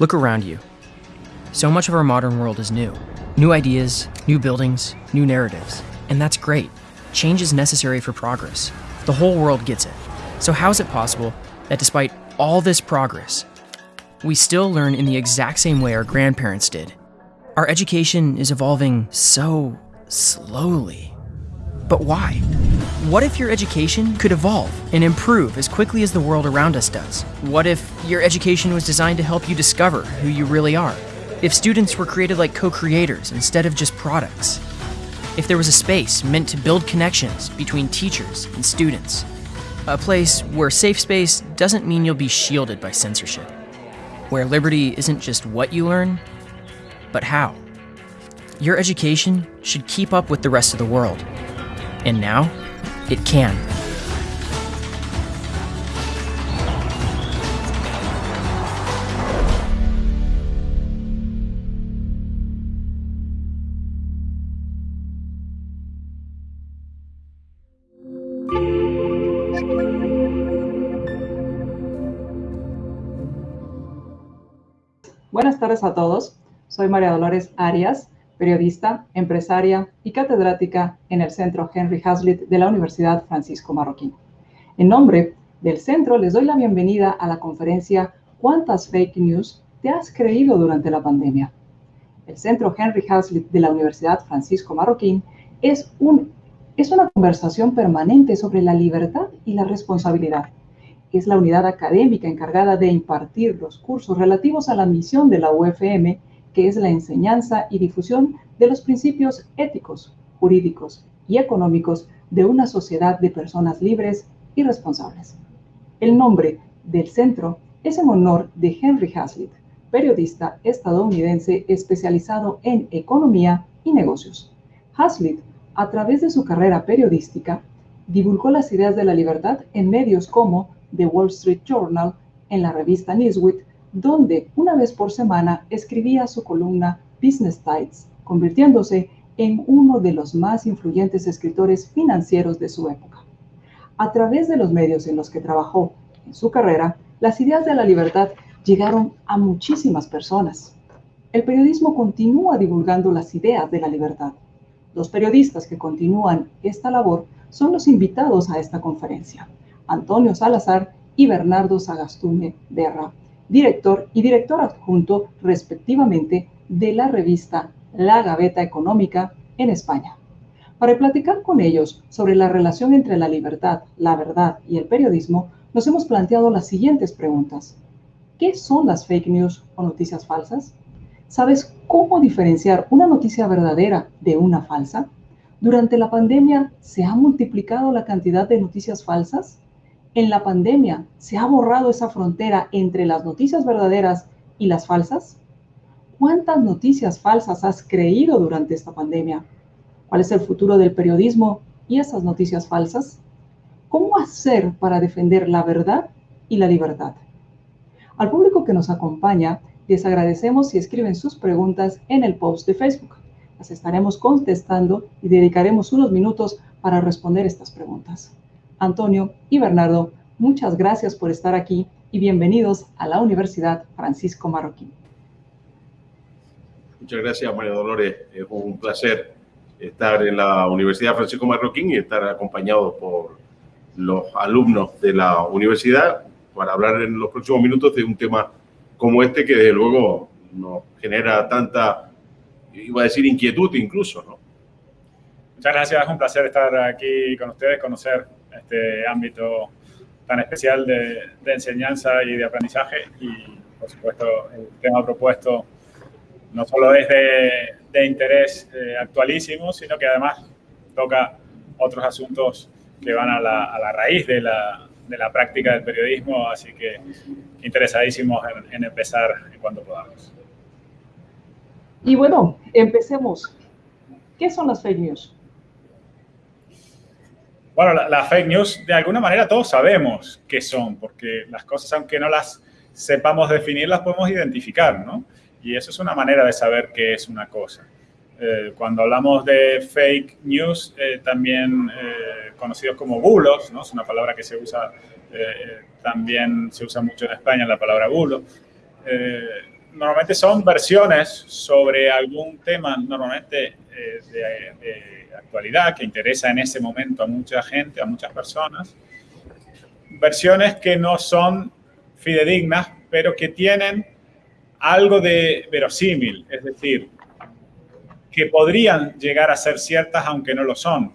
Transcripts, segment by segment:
Look around you. So much of our modern world is new. New ideas, new buildings, new narratives. And that's great. Change is necessary for progress. The whole world gets it. So, how is it possible that despite all this progress, we still learn in the exact same way our grandparents did? Our education is evolving so slowly. But why? What if your education could evolve and improve as quickly as the world around us does? What if your education was designed to help you discover who you really are? If students were created like co creators instead of just products? If there was a space meant to build connections between teachers and students? A place where safe space doesn't mean you'll be shielded by censorship. Where liberty isn't just what you learn, but how. Your education should keep up with the rest of the world. And now, it can. Buenas tardes a todos. Soy María Dolores Arias, periodista, empresaria y catedrática en el Centro Henry Hazlitt de la Universidad Francisco Marroquín. En nombre del centro les doy la bienvenida a la conferencia ¿Cuántas fake news te has creído durante la pandemia? El Centro Henry Hazlitt de la Universidad Francisco Marroquín es, un, es una conversación permanente sobre la libertad y la responsabilidad. Es la unidad académica encargada de impartir los cursos relativos a la misión de la UFM que es la enseñanza y difusión de los principios éticos, jurídicos y económicos de una sociedad de personas libres y responsables. El nombre del centro es en honor de Henry Hazlitt, periodista estadounidense especializado en economía y negocios. Hazlitt, a través de su carrera periodística, divulgó las ideas de la libertad en medios como The Wall Street Journal, en la revista Newsweek donde una vez por semana escribía su columna Business Tides, convirtiéndose en uno de los más influyentes escritores financieros de su época. A través de los medios en los que trabajó en su carrera, las ideas de la libertad llegaron a muchísimas personas. El periodismo continúa divulgando las ideas de la libertad. Los periodistas que continúan esta labor son los invitados a esta conferencia, Antonio Salazar y Bernardo Sagastume Berra, director y director adjunto respectivamente de la revista La Gaveta Económica en España. Para platicar con ellos sobre la relación entre la libertad, la verdad y el periodismo, nos hemos planteado las siguientes preguntas. ¿Qué son las fake news o noticias falsas? ¿Sabes cómo diferenciar una noticia verdadera de una falsa? Durante la pandemia, ¿se ha multiplicado la cantidad de noticias falsas? En la pandemia se ha borrado esa frontera entre las noticias verdaderas y las falsas? ¿Cuántas noticias falsas has creído durante esta pandemia? ¿Cuál es el futuro del periodismo y esas noticias falsas? ¿Cómo hacer para defender la verdad y la libertad? Al público que nos acompaña, les agradecemos si escriben sus preguntas en el post de Facebook. Las estaremos contestando y dedicaremos unos minutos para responder estas preguntas. Antonio y Bernardo, muchas gracias por estar aquí y bienvenidos a la Universidad Francisco Marroquín. Muchas gracias, María Dolores. Es un placer estar en la Universidad Francisco Marroquín y estar acompañado por los alumnos de la universidad para hablar en los próximos minutos de un tema como este que desde luego nos genera tanta, iba a decir, inquietud incluso, ¿no? Muchas gracias, es un placer estar aquí con ustedes, conocer este ámbito tan especial de, enseñanza y de aprendizaje. Y, por supuesto, el tema propuesto no solo es de, interés eh, actualísimo, sino que además toca otros asuntos que van a la, raíz de la, práctica del periodismo, así que interesadísimos en, en empezar cuando podamos. Y bueno, empecemos. ¿Qué son las fake news? Bueno, las fake news, de alguna manera todos sabemos qué son, porque las cosas, aunque no las sepamos definir, las podemos identificar, ¿no? Y eso es una manera de saber qué es una cosa. Eh, cuando hablamos de fake news, eh, también eh, conocidos como bulos, ¿no? Es una palabra que se usa, también se usa mucho en España, la palabra bulo. normalmente son versiones sobre algún tema, normalmente eh, de, actualidad, que interesa en ese momento a mucha gente, a muchas personas. Versiones que no son fidedignas, pero que tienen algo de verosímil, es decir, que podrían llegar a ser ciertas aunque no lo son.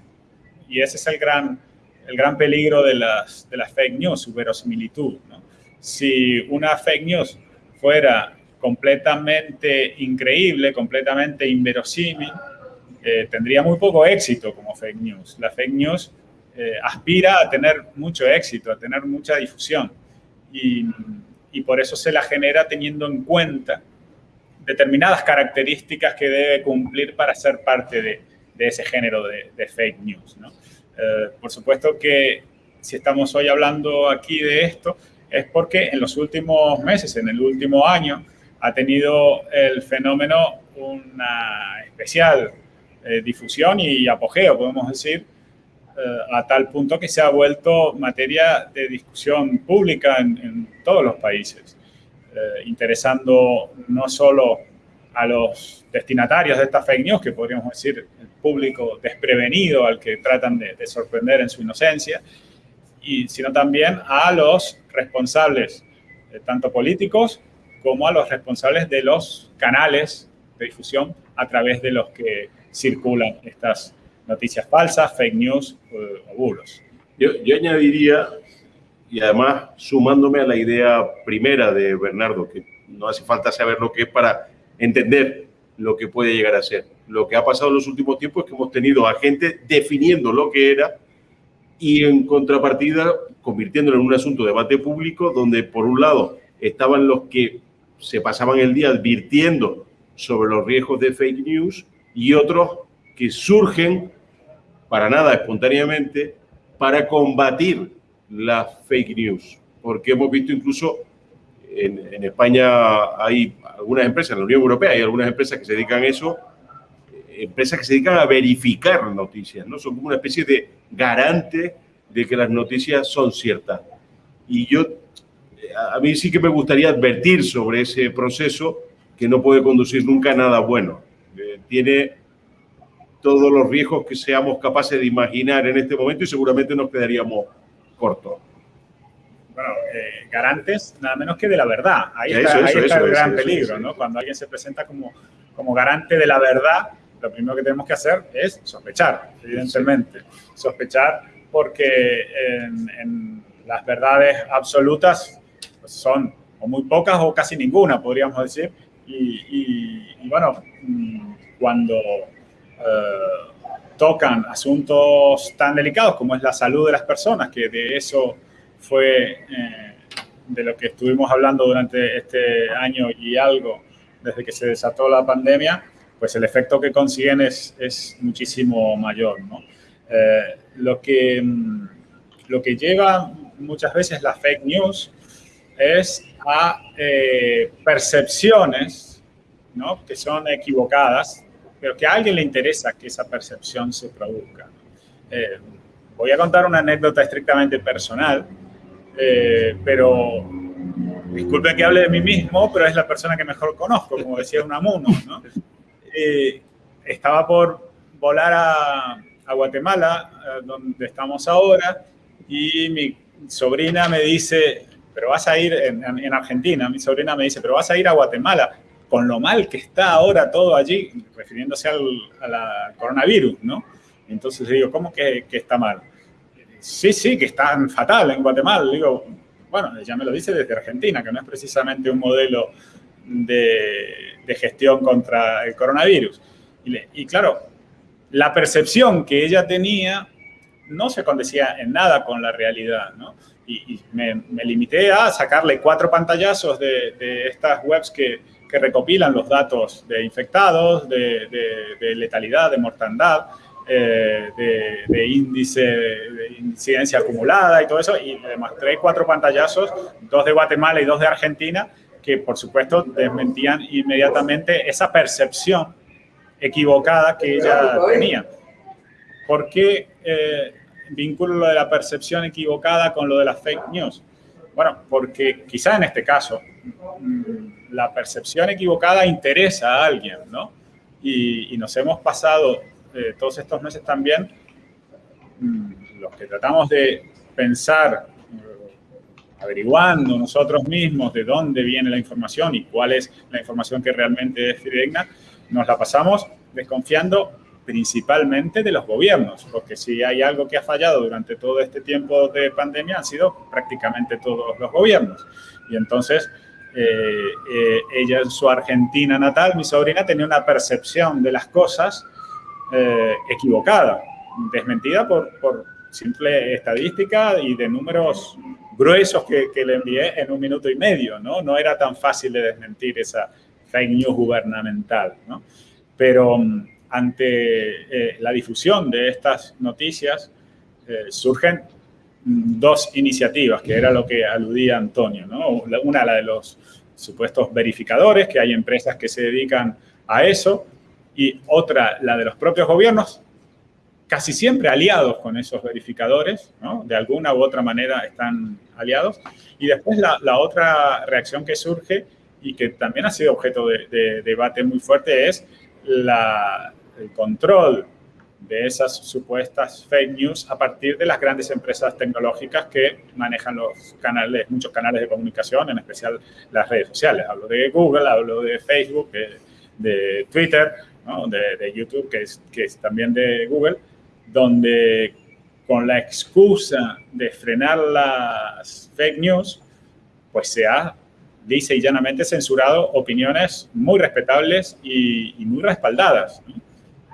Y ese es el gran, el gran peligro de las, de las fake news, su verosimilitud. Si una fake news fuera completamente increíble, completamente inverosímil, eh, tendría muy poco éxito como fake news. La fake news eh, aspira a tener mucho éxito, a tener mucha difusión. Y, por eso se la genera teniendo en cuenta determinadas características que debe cumplir para ser parte de, ese género de, fake news. Eh, por supuesto que si estamos hoy hablando aquí de esto, es porque en los últimos meses, en el último año, ha tenido el fenómeno una especial eh, difusión y apogeo, podemos decir, eh, a tal punto que se ha vuelto materia de discusión pública en, todos los países, eh, interesando no solo a los destinatarios de estas fake news, que podríamos decir el público desprevenido al que tratan de, de sorprender en su inocencia, y, sino también a los responsables, tanto políticos como a los responsables de los canales de difusión a través de los que circulan estas noticias falsas, fake news o bulos. Yo, yo, añadiría, y además sumándome a la idea primera de Bernardo, que no hace falta saber lo que es para entender lo que puede llegar a ser. Lo que ha pasado en los últimos tiempos es que hemos tenido a gente definiendo lo que era y en contrapartida convirtiéndolo en un asunto de debate público donde por un lado estaban los que se pasaban el día advirtiendo sobre los riesgos de fake news y otros que surgen para nada espontáneamente para combatir las fake news. Porque hemos visto incluso en, en, España hay algunas empresas, en la Unión Europea hay algunas empresas que se dedican a eso, empresas que se dedican a verificar noticias, ¿no? Son como una especie de garante de que las noticias son ciertas. Y yo a mí sí que me gustaría advertir sobre ese proceso que no puede conducir nunca a nada bueno. Tiene todos los riesgos que seamos capaces de imaginar en este momento y seguramente nos quedaríamos cortos. Bueno, eh, garantes nada menos que de la verdad. Ahí está, eso, ahí está eso, el gran peligro, ¿no? Cuando alguien se presenta como, como garante de la verdad, lo primero que tenemos que hacer es sospechar, evidentemente. Sospechar porque en, en las verdades absolutas pues son o muy pocas o casi ninguna, podríamos decir. Y, y, y bueno, mm, cuando eh, tocan asuntos tan delicados como es la salud de las personas, que de eso fue eh, de lo que estuvimos hablando durante este año y algo desde que se desató la pandemia, pues el efecto que consiguen es, muchísimo mayor. ¿no? Eh, lo, que, mm, lo que lleva muchas veces la fake news es a percepciones ¿no? que son equivocadas, pero que a alguien le interesa que esa percepción se produzca. Eh, voy a contar una anécdota estrictamente personal, eh, pero disculpe que hable de mí mismo, pero es la persona que mejor conozco, como decía Unamuno. ¿no? Eh, estaba por volar a, Guatemala, donde estamos ahora, y mi sobrina me dice, pero vas a ir en, Argentina, mi sobrina me dice, pero vas a ir a Guatemala, con lo mal que está ahora todo allí, refiriéndose al, coronavirus, ¿no? Entonces digo, ¿cómo que, que, está mal? Sí, sí, que está fatal en Guatemala. Digo, bueno, ella me lo dice desde Argentina, que no es precisamente un modelo de, gestión contra el coronavirus. Y, claro, la percepción que ella tenía no se condecía en nada con la realidad, ¿no? y, me, limité a sacarle cuatro pantallazos de estas webs que, que, recopilan los datos de infectados, de, de letalidad, de mortandad, eh, de, índice de incidencia acumulada y todo eso, y le mostré cuatro pantallazos, dos de Guatemala y dos de Argentina, que por supuesto desmentían inmediatamente esa percepción equivocada que ella tenía. ¿Por qué eh, vinculo lo de la percepción equivocada con lo de las fake news. Bueno, porque quizá en este caso mm, la percepción equivocada interesa a alguien, ¿no? Y, nos hemos pasado eh, todos estos meses también, mm, los que tratamos de pensar, eh, averiguando nosotros mismos de dónde viene la información y cuál es la información que realmente es fidedigna, nos la pasamos desconfiando principalmente de los gobiernos, porque si hay algo que ha fallado durante todo este tiempo de pandemia han sido prácticamente todos los gobiernos. Y entonces eh, eh, ella en su Argentina natal, mi sobrina, tenía una percepción de las cosas eh, equivocada, desmentida por, por, simple estadística y de números gruesos que, le envié en un minuto y medio, ¿no? No era tan fácil de desmentir esa fake news gubernamental, ¿no? Pero mm, ante eh, la difusión de estas noticias eh, surgen dos iniciativas, que era lo que aludía Antonio. ¿no? Una, la de los supuestos verificadores, que hay empresas que se dedican a eso, y otra, la de los propios gobiernos, casi siempre aliados con esos verificadores, ¿no? de alguna u otra manera están aliados. Y después la, otra reacción que surge y que también ha sido objeto de debate muy fuerte es la, el control de esas supuestas fake news a partir de las grandes empresas tecnológicas que manejan los canales, muchos canales de comunicación, en especial las redes sociales. Hablo de Google, hablo de Facebook, de, Twitter, de, YouTube, que es, que es también de Google, donde con la excusa de frenar las fake news, pues se ha dice y llanamente censurado opiniones muy respetables y, muy respaldadas.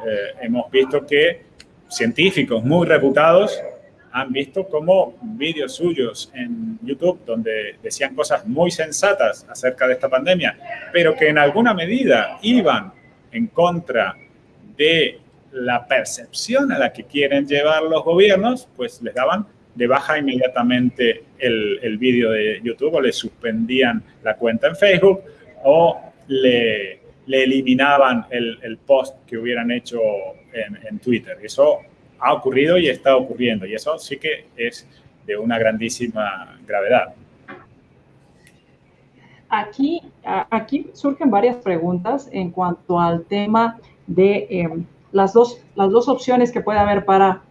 Eh, hemos visto que científicos muy reputados han visto como vídeos suyos en YouTube donde decían cosas muy sensatas acerca de esta pandemia, pero que en alguna medida iban en contra de la percepción a la que quieren llevar los gobiernos, pues les daban de baja inmediatamente el, el vídeo de YouTube o le suspendían la cuenta en Facebook o le, le eliminaban el, el, post que hubieran hecho en, en, Twitter. Eso ha ocurrido y está ocurriendo y eso sí que es de una grandísima gravedad. Aquí, aquí surgen varias preguntas en cuanto al tema de eh, las, dos, las dos opciones que puede haber para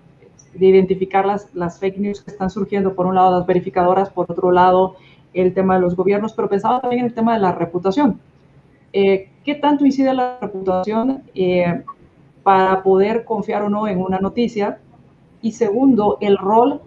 de identificar las, las fake news que están surgiendo, por un lado las verificadoras, por otro lado el tema de los gobiernos, pero pensaba también en el tema de la reputación. Eh, ¿Qué tanto incide la reputación eh, para poder confiar o no en una noticia? Y segundo, el rol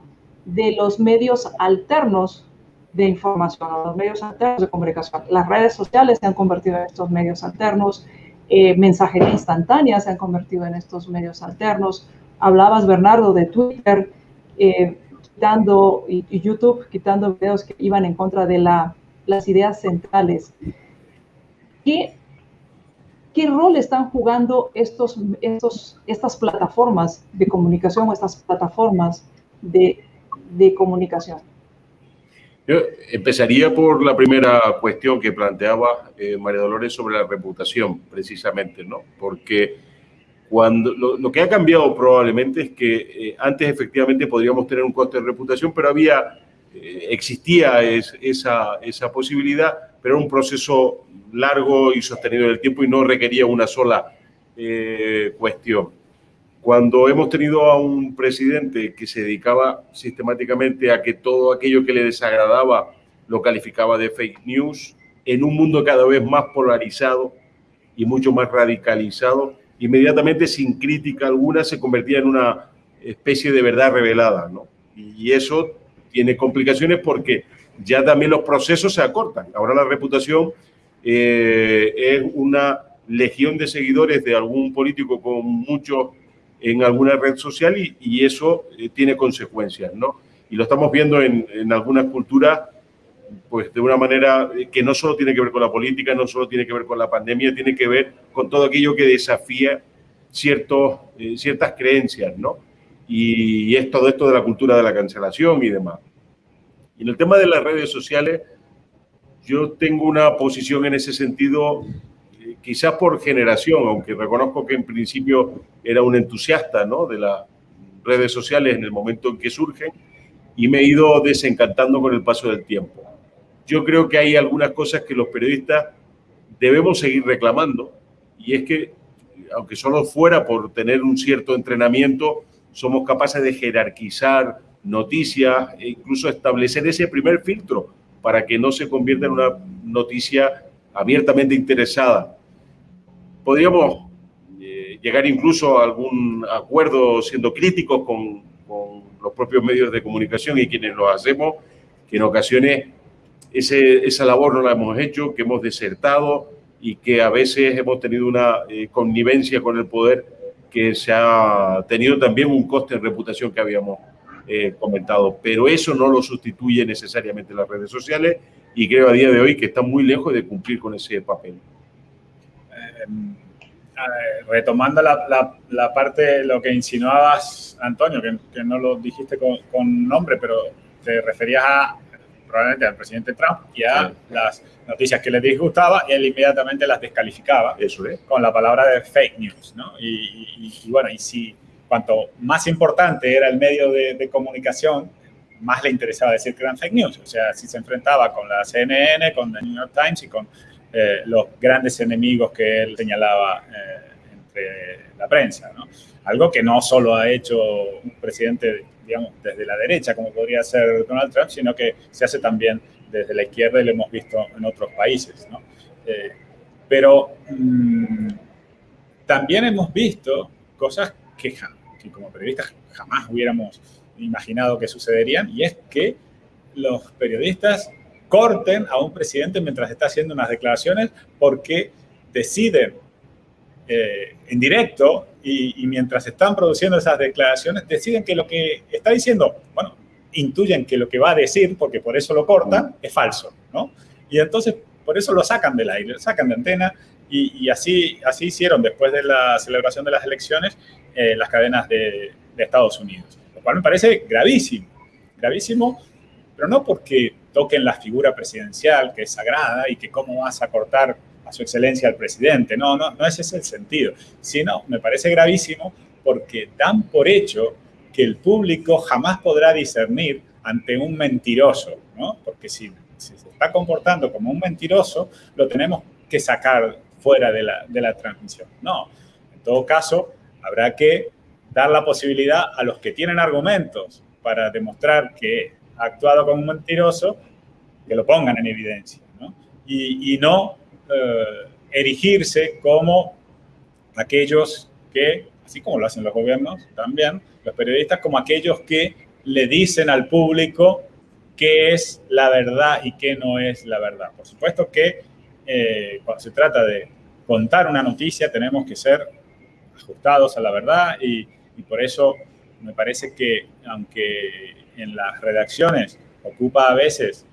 de los medios alternos de información, los medios alternos de comunicación. Las redes sociales se han convertido en estos medios alternos, eh, mensajería instantánea se han convertido en estos medios alternos, Hablabas, Bernardo, de Twitter, eh, quitando, y, YouTube, quitando videos que iban en contra de la, las ideas centrales. ¿Qué, ¿Qué rol están jugando estos, estos, estas plataformas de comunicación o estas plataformas de, de comunicación? Yo empezaría por la primera cuestión que planteaba eh, María Dolores sobre la reputación, precisamente, ¿no? Porque cuando lo, que ha cambiado probablemente es que eh, antes efectivamente podríamos tener un coste de reputación, pero había, eh, existía esa, esa posibilidad, pero era un proceso largo y sostenido en el tiempo y no requería una sola eh, cuestión. Cuando hemos tenido a un presidente que se dedicaba sistemáticamente a que todo aquello que le desagradaba lo calificaba de fake news, en un mundo cada vez más polarizado y mucho más radicalizado, inmediatamente sin crítica alguna se convertía en una especie de verdad revelada, ¿no? Y eso tiene complicaciones porque ya también los procesos se acortan. Ahora la reputación eh, es una legión de seguidores de algún político con muchos en alguna red social y, y eso eh, tiene consecuencias, ¿no? Y lo estamos viendo en, en algunas culturas pues de una manera que no solo tiene que ver con la política, no solo tiene que ver con la pandemia, tiene que ver con todo aquello que desafía ciertos, eh, ciertas creencias, ¿no? Y, es todo esto de la cultura de la cancelación y demás. Y en el tema de las redes sociales, yo tengo una posición en ese sentido, eh, quizás por generación, aunque reconozco que en principio era un entusiasta, ¿no? De las redes sociales en el momento en que surgen, y me he ido desencantando con el paso del tiempo. Yo creo que hay algunas cosas que los periodistas debemos seguir reclamando y es que, aunque solo fuera por tener un cierto entrenamiento, somos capaces de jerarquizar noticias e incluso establecer ese primer filtro para que no se convierta en una noticia abiertamente interesada. Podríamos eh, llegar incluso a algún acuerdo siendo críticos con, con, los propios medios de comunicación y quienes lo hacemos, que en ocasiones ese, esa labor no la hemos hecho, que hemos desertado y que a veces hemos tenido una eh, connivencia con el poder que se ha tenido también un coste en reputación que habíamos eh, comentado. Pero eso no lo sustituye necesariamente las redes sociales y creo a día de hoy que está muy lejos de cumplir con ese papel. Eh, retomando la, la, la, parte, lo que insinuabas, Antonio, que, que no lo dijiste con, con, nombre, pero te referías a probablemente al presidente Trump y a sí. las noticias que le disgustaba y él inmediatamente las descalificaba Eso es. con la palabra de fake news, ¿no? Y, y, y bueno, y si cuanto más importante era el medio de, comunicación, más le interesaba decir que eran fake news. O sea, si se enfrentaba con la CNN, con The New York Times y con eh, los grandes enemigos que él señalaba eh, entre la prensa. Algo que no solo ha hecho un presidente, digamos, desde la derecha, como podría ser Donald Trump, sino que se hace también desde la izquierda y lo hemos visto en otros países. Eh, pero mmm, también hemos visto cosas que, que como periodistas jamás hubiéramos imaginado que sucederían, y es que los periodistas corten a un presidente mientras está haciendo unas declaraciones porque deciden eh, en directo y, y, mientras están produciendo esas declaraciones, deciden que lo que está diciendo, bueno, intuyen que lo que va a decir, porque por eso lo cortan, es falso, ¿no? Y entonces por eso lo sacan del aire, lo sacan de antena y, y así, así hicieron después de la celebración de las elecciones eh, las cadenas de, de Estados Unidos, lo cual me parece gravísimo, gravísimo, pero no porque toquen la figura presidencial, que es sagrada, y que cómo vas a cortar a su excelencia al presidente. No, no, no ese es el sentido. Sino, me parece gravísimo porque dan por hecho que el público jamás podrá discernir ante un mentiroso, ¿no? Porque si, si se está comportando como un mentiroso, lo tenemos que sacar fuera de la, de la transmisión. No, en todo caso, habrá que dar la posibilidad a los que tienen argumentos para demostrar que ha actuado como un mentiroso, que lo pongan en evidencia, ¿no? Y, no eh, erigirse como aquellos que, así como lo hacen los gobiernos también, los periodistas, como aquellos que le dicen al público qué es la verdad y qué no es la verdad. Por supuesto que eh, cuando se trata de contar una noticia tenemos que ser ajustados a la verdad y, y por eso me parece que aunque en las redacciones ocupa a veces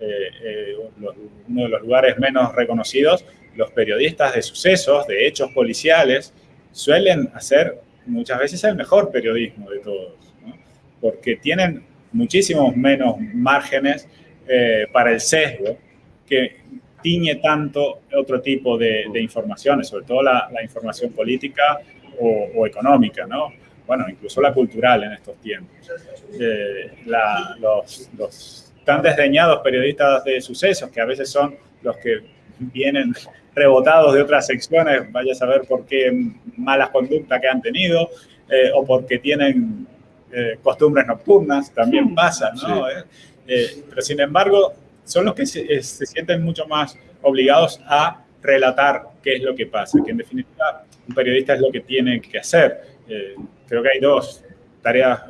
eh, eh, uno de los lugares menos reconocidos, los periodistas de sucesos, de hechos policiales, suelen hacer muchas veces el mejor periodismo de todos, porque tienen muchísimos menos márgenes eh, para el sesgo que tiñe tanto otro tipo de, de informaciones, sobre todo la, la información política o, o, económica, ¿no? Bueno, incluso la cultural en estos tiempos. Eh, la, los, los tan desdeñados periodistas de sucesos, que a veces son los que vienen rebotados de otras secciones, vaya a saber por qué malas conductas que han tenido eh, o porque tienen eh, costumbres nocturnas, también pasa, ¿no? Sí. Eh, pero sin embargo, son los que se, eh, se, sienten mucho más obligados a relatar qué es lo que pasa, que en definitiva un periodista es lo que tiene que hacer. Eh, creo que hay dos tareas,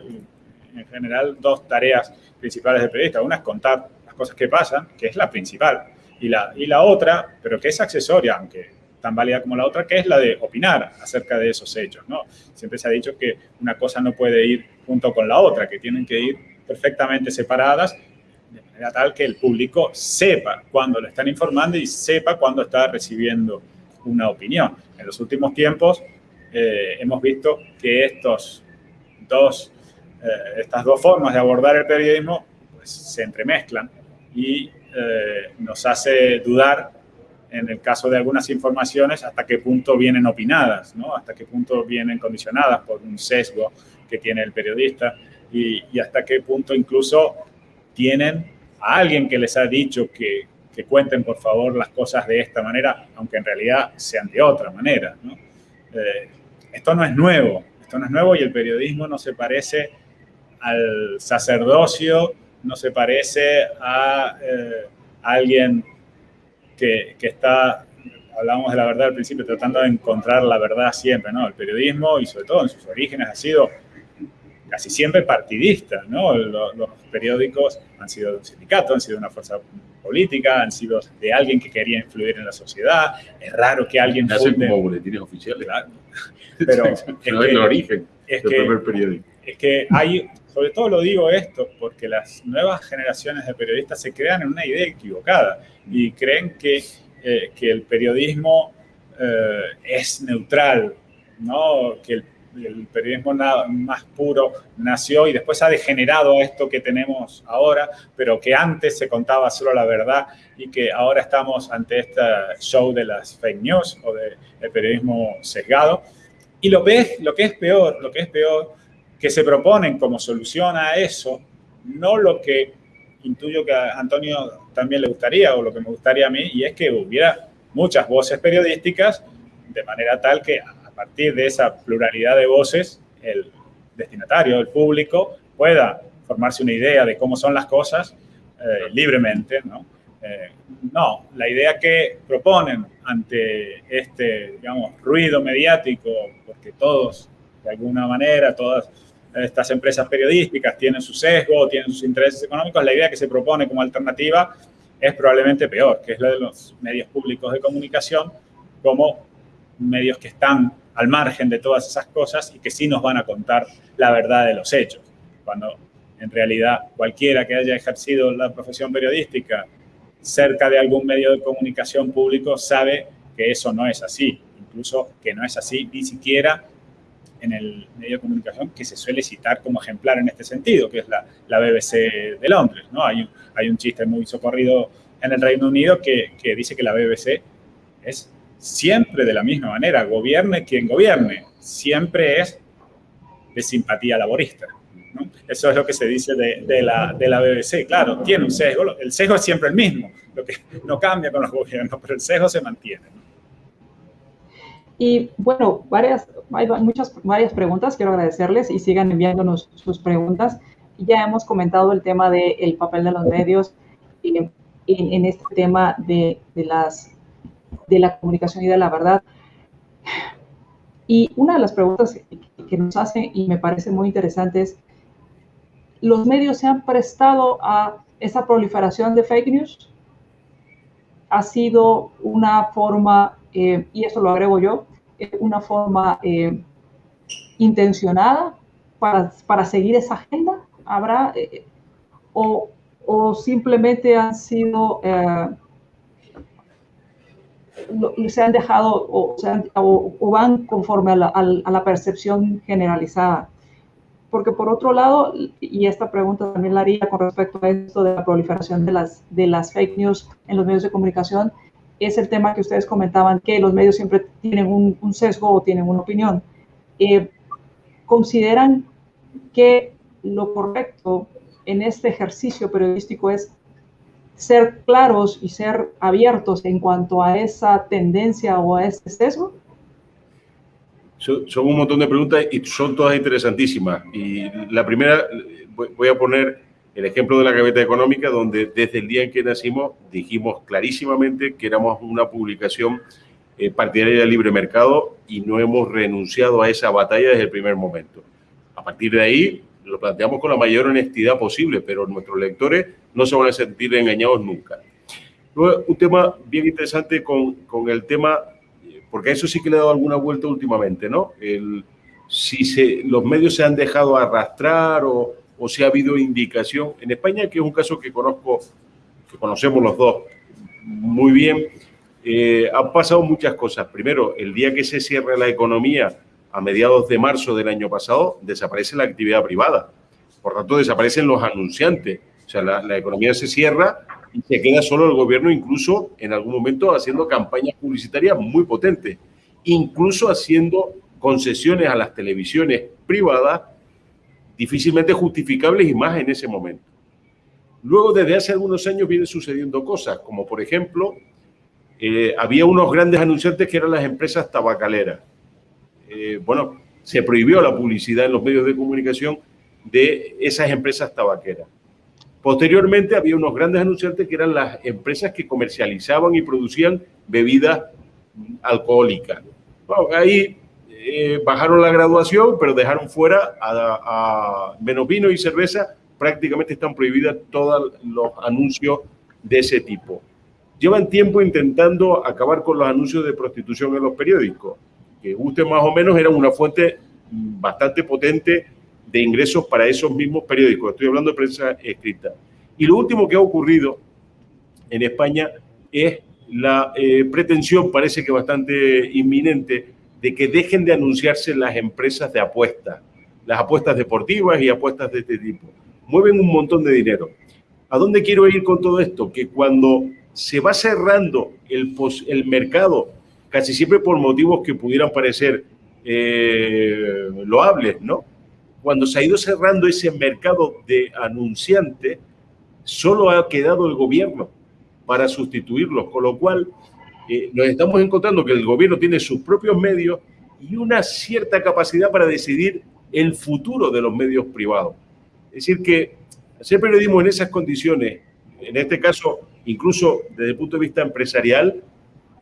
en general, dos tareas principales del periodista. Una es contar las cosas que pasan, que es la principal, y la, y la otra, pero que es accesoria, aunque tan válida como la otra, que es la de opinar acerca de esos hechos. ¿no? Siempre se ha dicho que una cosa no puede ir junto con la otra, que tienen que ir perfectamente separadas, manera tal que el público sepa cuándo lo están informando y sepa cuándo está recibiendo una opinión. En los últimos tiempos eh, hemos visto que estos dos, eh, estas dos formas de abordar el periodismo pues, se entremezclan y eh, nos hace dudar en el caso de algunas informaciones hasta qué punto vienen opinadas, ¿no? hasta qué punto vienen condicionadas por un sesgo que tiene el periodista y, hasta qué punto incluso tienen a alguien que les ha dicho que, que, cuenten por favor las cosas de esta manera, aunque en realidad sean de otra manera. Eh, esto no es nuevo, esto no es nuevo y el periodismo no se parece al sacerdocio, no se parece a, eh, alguien que, que, está, hablamos de la verdad al principio, tratando de encontrar la verdad siempre, ¿no? El periodismo y sobre todo en sus orígenes ha sido casi siempre partidista, ¿no? Los, periódicos han sido de un sindicato, han sido de una fuerza política, han sido de alguien que quería influir en la sociedad. Es raro que alguien... Hacen como boletines oficiales. Pero es, el origen es del que, primer periódico. Es que hay, sobre todo lo digo esto, porque las nuevas generaciones de periodistas se crean en una idea equivocada y creen que, eh, que el periodismo eh, es neutral, ¿no? que el el periodismo más puro nació y después ha degenerado esto que tenemos ahora, pero que antes se contaba solo la verdad y que ahora estamos ante este show de las fake news o del periodismo sesgado. Y lo, ves, lo que es peor, lo que es peor, que se proponen como solución a eso, no lo que intuyo que a Antonio también le gustaría o lo que me gustaría a mí, y es que hubiera muchas voces periodísticas de manera tal que partir de esa pluralidad de voces, el destinatario, el público, pueda formarse una idea de cómo son las cosas eh, libremente, ¿no? Eh, no, la idea que proponen ante este, digamos, ruido mediático, porque todos, de alguna manera, todas estas empresas periodísticas tienen su sesgo, tienen sus intereses económicos, la idea que se propone como alternativa es probablemente peor, que es la de los medios públicos de comunicación como medios que están al margen de todas esas cosas y que sí nos van a contar la verdad de los hechos. Cuando en realidad cualquiera que haya ejercido la profesión periodística cerca de algún medio de comunicación público sabe que eso no es así, incluso que no es así ni siquiera en el medio de comunicación que se suele citar como ejemplar en este sentido, que es la, la BBC de Londres. ¿no? Hay, un, hay un chiste muy socorrido en el Reino Unido que, que dice que la BBC es siempre de la misma manera, gobierne quien gobierne, siempre es de simpatía laborista. Eso es lo que se dice de, la, de, la, BBC. Claro, tiene un sesgo, el sesgo es siempre el mismo, lo que no cambia con los gobiernos, pero el sesgo se mantiene. Y bueno, varias, hay muchas, varias preguntas, quiero agradecerles y sigan enviándonos sus preguntas. Ya hemos comentado el tema del papel de los medios en, en este tema de, de las de la comunicación y de la verdad. Y una de las preguntas que nos hacen y me parece muy interesante es, ¿los medios se han prestado a esa proliferación de fake news? ¿Ha sido una forma, eh, y esto lo agrego yo, eh, una forma eh, intencionada para, para, seguir esa agenda? ¿Habrá? O, o, simplemente han sido se han dejado o, van conforme a la, percepción generalizada. Porque por otro lado, y esta pregunta también la haría con respecto a esto de la proliferación de las, de las fake news en los medios de comunicación, es el tema que ustedes comentaban, que los medios siempre tienen un, sesgo o tienen una opinión. Eh, ¿Consideran que lo correcto en este ejercicio periodístico es ser claros y ser abiertos en cuanto a esa tendencia o a ese sesgo? Son un montón de preguntas y son todas interesantísimas. Y la primera, voy a poner el ejemplo de la gaveta económica, donde desde el día en que nacimos dijimos clarísimamente que éramos una publicación eh, partidaria del libre mercado y no hemos renunciado a esa batalla desde el primer momento. A partir de ahí, lo planteamos con la mayor honestidad posible, pero nuestros lectores no se van a sentir engañados nunca. Luego, un tema bien interesante con, con el tema, porque a eso sí que le he dado alguna vuelta últimamente, ¿no? El, si se, los medios se han dejado arrastrar o, o si ha habido indicación. En España, que es un caso que conozco, que conocemos los dos muy bien, eh, han pasado muchas cosas. Primero, el día que se cierra la economía, a mediados de marzo del año pasado, desaparece la actividad privada. Por tanto, desaparecen los anunciantes. O sea, la, economía se cierra y se queda solo el gobierno, incluso en algún momento haciendo campañas publicitarias muy potentes, incluso haciendo concesiones a las televisiones privadas difícilmente justificables y más en ese momento. Luego, desde hace algunos años vienen sucediendo cosas, como por ejemplo, eh, había unos grandes anunciantes que eran las empresas tabacaleras. Eh, bueno, se prohibió la publicidad en los medios de comunicación de esas empresas tabaqueras. Posteriormente había unos grandes anunciantes que eran las empresas que comercializaban y producían bebidas alcohólicas. ahí eh, bajaron la graduación, pero dejaron fuera a, menos vino y cerveza. Prácticamente están prohibidas todos los anuncios de ese tipo. Llevan tiempo intentando acabar con los anuncios de prostitución en los periódicos, que guste más o menos eran una fuente bastante potente de ingresos para esos mismos periódicos. Estoy hablando de prensa escrita. Y lo último que ha ocurrido en España es la eh, pretensión, parece que bastante inminente, de que dejen de anunciarse las empresas de apuestas, las apuestas deportivas y apuestas de este tipo. Mueven un montón de dinero. ¿A dónde quiero ir con todo esto? Que cuando se va cerrando el, el mercado, casi siempre por motivos que pudieran parecer eh, loables, ¿no? Cuando se ha ido cerrando ese mercado de anunciantes, solo ha quedado el gobierno para sustituirlos, con lo cual eh, nos estamos encontrando que el gobierno tiene sus propios medios y una cierta capacidad para decidir el futuro de los medios privados. Es decir, que hacer periodismo en esas condiciones, en este caso, incluso desde el punto de vista empresarial,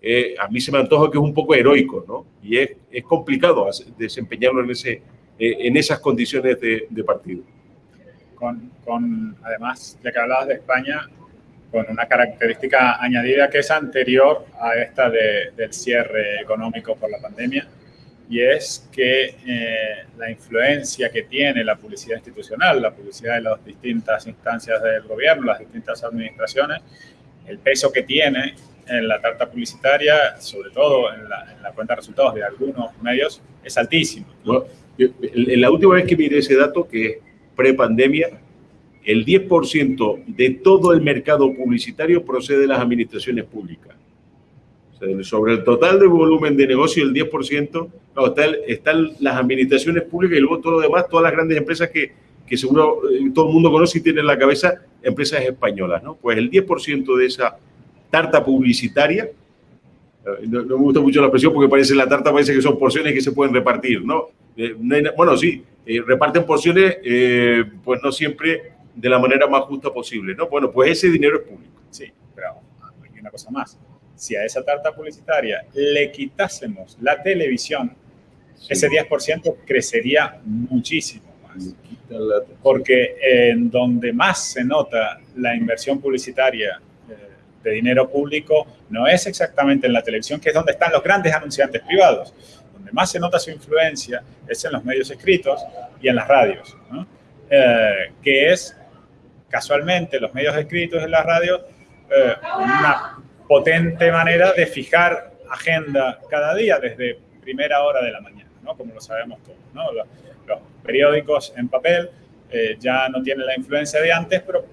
eh, a mí se me antoja que es un poco heroico, ¿no? Y es, es complicado desempeñarlo en, ese, eh, en esas condiciones de, de partido. Con, con, además, ya que hablabas de España, con una característica añadida que es anterior a esta de, del cierre económico por la pandemia, y es que eh, la influencia que tiene la publicidad institucional, la publicidad de las distintas instancias del gobierno, las distintas administraciones, el peso que tiene en la tarta publicitaria, sobre todo en la, cuenta de resultados de algunos medios, es altísimo. la última vez que miré ese dato, que es pre-pandemia, el 10% de todo el mercado publicitario procede de las administraciones públicas. sobre el total de volumen de negocio, el 10%, no, están las administraciones públicas y luego todo lo demás, todas las grandes empresas que, que seguro eh, todo el mundo conoce y tiene en la cabeza, empresas españolas, ¿no? Pues el 10% de esa tarta publicitaria. Eh, no, me gusta mucho la expresión porque parece la tarta, parece que son porciones que se pueden repartir, ¿no? Eh, bueno, sí, eh, reparten porciones, pues no siempre de la manera más justa posible, ¿no? Bueno, pues ese dinero es público. Sí, pero hay una cosa más. Si a esa tarta publicitaria le quitásemos la televisión, ese 10% crecería muchísimo más. Porque en donde más se nota la inversión publicitaria de dinero público no es exactamente en la televisión, que es donde están los grandes anunciantes privados. Donde más se nota su influencia es en los medios escritos y en las radios, eh, que es casualmente los medios escritos en las radios eh, una potente manera de fijar agenda cada día desde primera hora de la mañana, ¿no? como lo sabemos todos. ¿no? Los, periódicos en papel eh, ya no tienen la influencia de antes, pero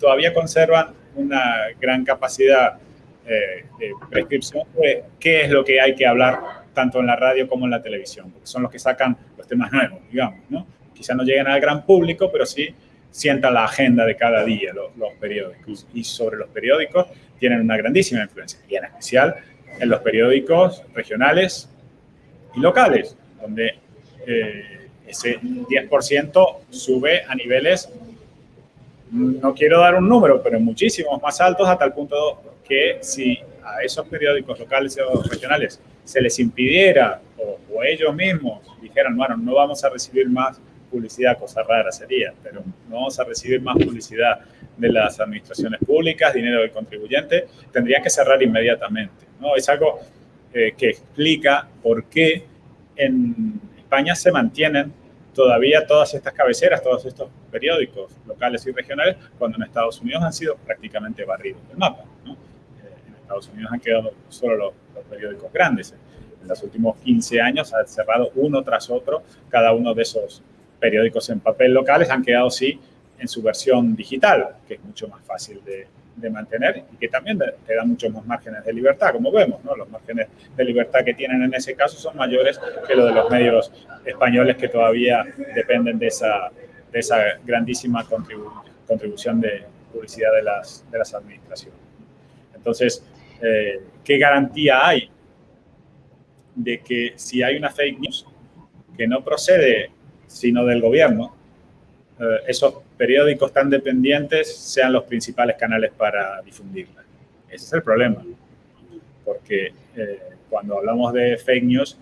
todavía conservan una gran capacidad eh, de prescripción de qué es lo que hay que hablar tanto en la radio como en la televisión, porque son los que sacan los temas nuevos, digamos, ¿no? Quizá no lleguen al gran público, pero sí sientan la agenda de cada día los, periódicos. Y sobre los periódicos tienen una grandísima influencia, y en especial en los periódicos regionales y locales, donde eh, ese 10% sube a niveles no quiero dar un número, pero muchísimos más altos a tal punto que si a esos periódicos locales o regionales se les impidiera o, ellos mismos dijeran, bueno, no vamos a recibir más publicidad, cosa rara sería, pero no vamos a recibir más publicidad de las administraciones públicas, dinero del contribuyente, tendría que cerrar inmediatamente. ¿no? Es algo eh, que explica por qué en España se mantienen todavía todas estas cabeceras, todos estos periódicos locales y regionales, cuando en Estados Unidos han sido prácticamente barridos del mapa. Eh, en Estados Unidos han quedado solo los, periódicos grandes. En los últimos 15 años ha cerrado uno tras otro cada uno de esos periódicos en papel locales, han quedado sí en su versión digital, que es mucho más fácil de, de mantener y que también te da muchos más márgenes de libertad, como vemos, ¿no? Los márgenes de libertad que tienen en ese caso son mayores que los de los medios españoles que todavía dependen de esa de esa grandísima contribución de publicidad de las, de las administraciones. Entonces, eh, ¿qué garantía hay de que si hay una fake news que no procede sino del gobierno, esos periódicos tan dependientes sean los principales canales para difundirla? Ese es el problema, porque eh, cuando hablamos de fake news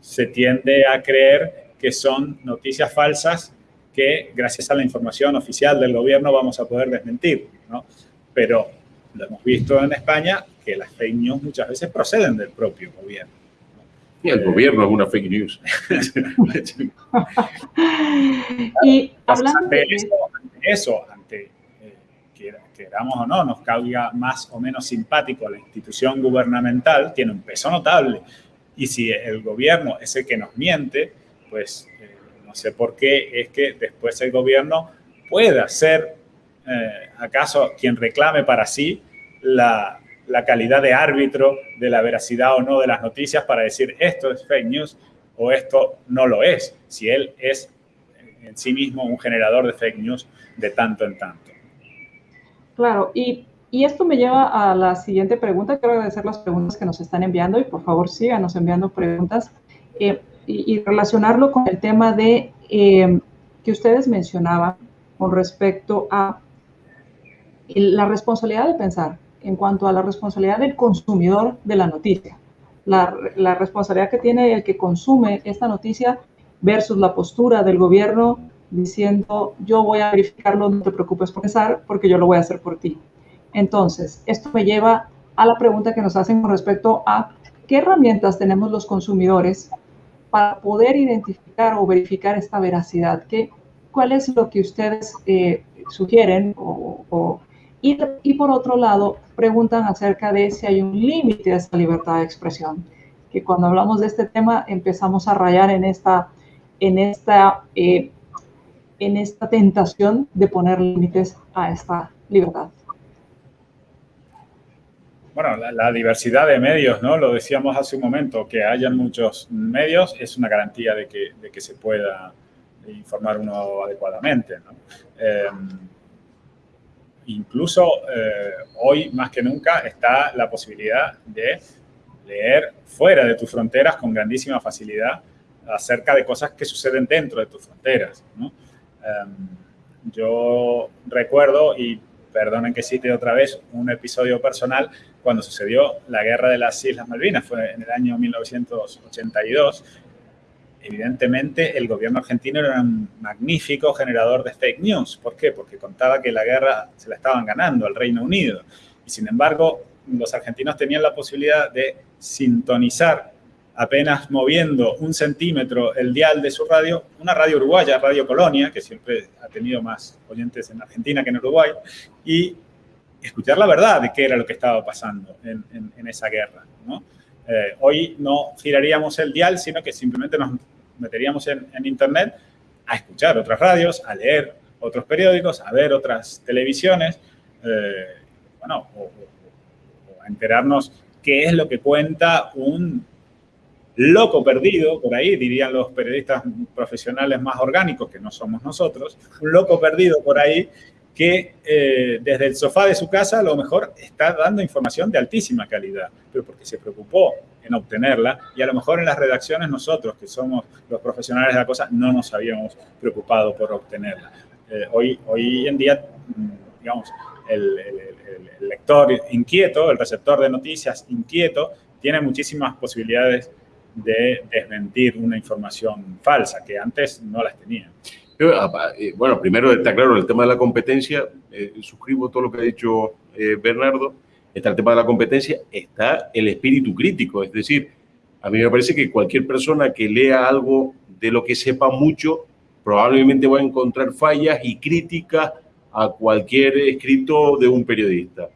se tiende a creer que son noticias falsas que gracias a la información oficial del gobierno vamos a poder desmentir, ¿no? Pero lo hemos visto en España que las fake news muchas veces proceden del propio gobierno. Y el gobierno es una fake news. y hablando de eso, ante eh, queramos o no, nos caiga más o menos simpático la institución gubernamental, tiene un peso notable. Y si el gobierno es el que nos miente, pues eh, no sé por qué es que después el gobierno pueda ser eh, acaso quien reclame para sí la, la, calidad de árbitro de la veracidad o no de las noticias para decir esto es fake news o esto no lo es, si él es en sí mismo un generador de fake news de tanto en tanto. Claro, y, y esto me lleva a la siguiente pregunta. Quiero agradecer las preguntas que nos están enviando y por favor síganos enviando preguntas. Eh, y, relacionarlo con el tema de eh, que ustedes mencionaban con respecto a la responsabilidad de pensar en cuanto a la responsabilidad del consumidor de la noticia, la, responsabilidad que tiene el que consume esta noticia versus la postura del gobierno diciendo yo voy a verificarlo, no te preocupes por pensar, porque yo lo voy a hacer por ti. Entonces, esto me lleva a la pregunta que nos hacen con respecto a qué herramientas tenemos los consumidores para poder identificar o verificar esta veracidad? ¿Qué, ¿Cuál es lo que ustedes eh, sugieren? O, y, y, por otro lado, preguntan acerca de si hay un límite a esta libertad de expresión, que cuando hablamos de este tema empezamos a rayar en esta, en esta, eh, en esta tentación de poner límites a esta libertad. Bueno, la, diversidad de medios, ¿no? Lo decíamos hace un momento, que hayan muchos medios es una garantía de que, de que se pueda informar uno adecuadamente, ¿no? Em, incluso eh, hoy, más que nunca, está la posibilidad de leer fuera de tus fronteras con grandísima facilidad acerca de cosas que suceden dentro de tus fronteras, ¿no? Em, yo recuerdo, y perdonen que cite otra vez, un episodio personal cuando sucedió la guerra de las Islas Malvinas, fue en el año 1982. Evidentemente, el gobierno argentino era un magnífico generador de fake news. ¿Por qué? Porque contaba que la guerra se la estaban ganando al Reino Unido. Y sin embargo, los argentinos tenían la posibilidad de sintonizar apenas moviendo un centímetro el dial de su radio, una radio uruguaya, Radio Colonia, que siempre ha tenido más oyentes en Argentina que en Uruguay, y escuchar la verdad de qué era lo que estaba pasando en, en, esa guerra. ¿no? Eh, hoy no giraríamos el dial, sino que simplemente nos meteríamos en, Internet a escuchar otras radios, a leer otros periódicos, a ver otras televisiones, eh, bueno, o a enterarnos qué es lo que cuenta un loco perdido, por ahí dirían los periodistas profesionales más orgánicos, que no somos nosotros, un loco perdido por ahí que eh, desde el sofá de su casa a lo mejor está dando información de altísima calidad, pero porque se preocupó en obtenerla y a lo mejor en las redacciones nosotros, que somos los profesionales de la cosa, no nos habíamos preocupado por obtenerla. Eh, hoy, hoy en día, mm, digamos, el, el lector inquieto, el receptor de noticias inquieto, tiene muchísimas posibilidades de desmentir una información falsa, que antes no las tenía. Eh, bueno, primero está claro el tema de la competencia, eh, suscribo todo lo que ha dicho eh, Bernardo, está el tema de la competencia, está el espíritu crítico, es decir, a mí me parece que cualquier persona que lea algo de lo que sepa mucho, probablemente va a encontrar fallas y críticas a cualquier escrito de un periodista.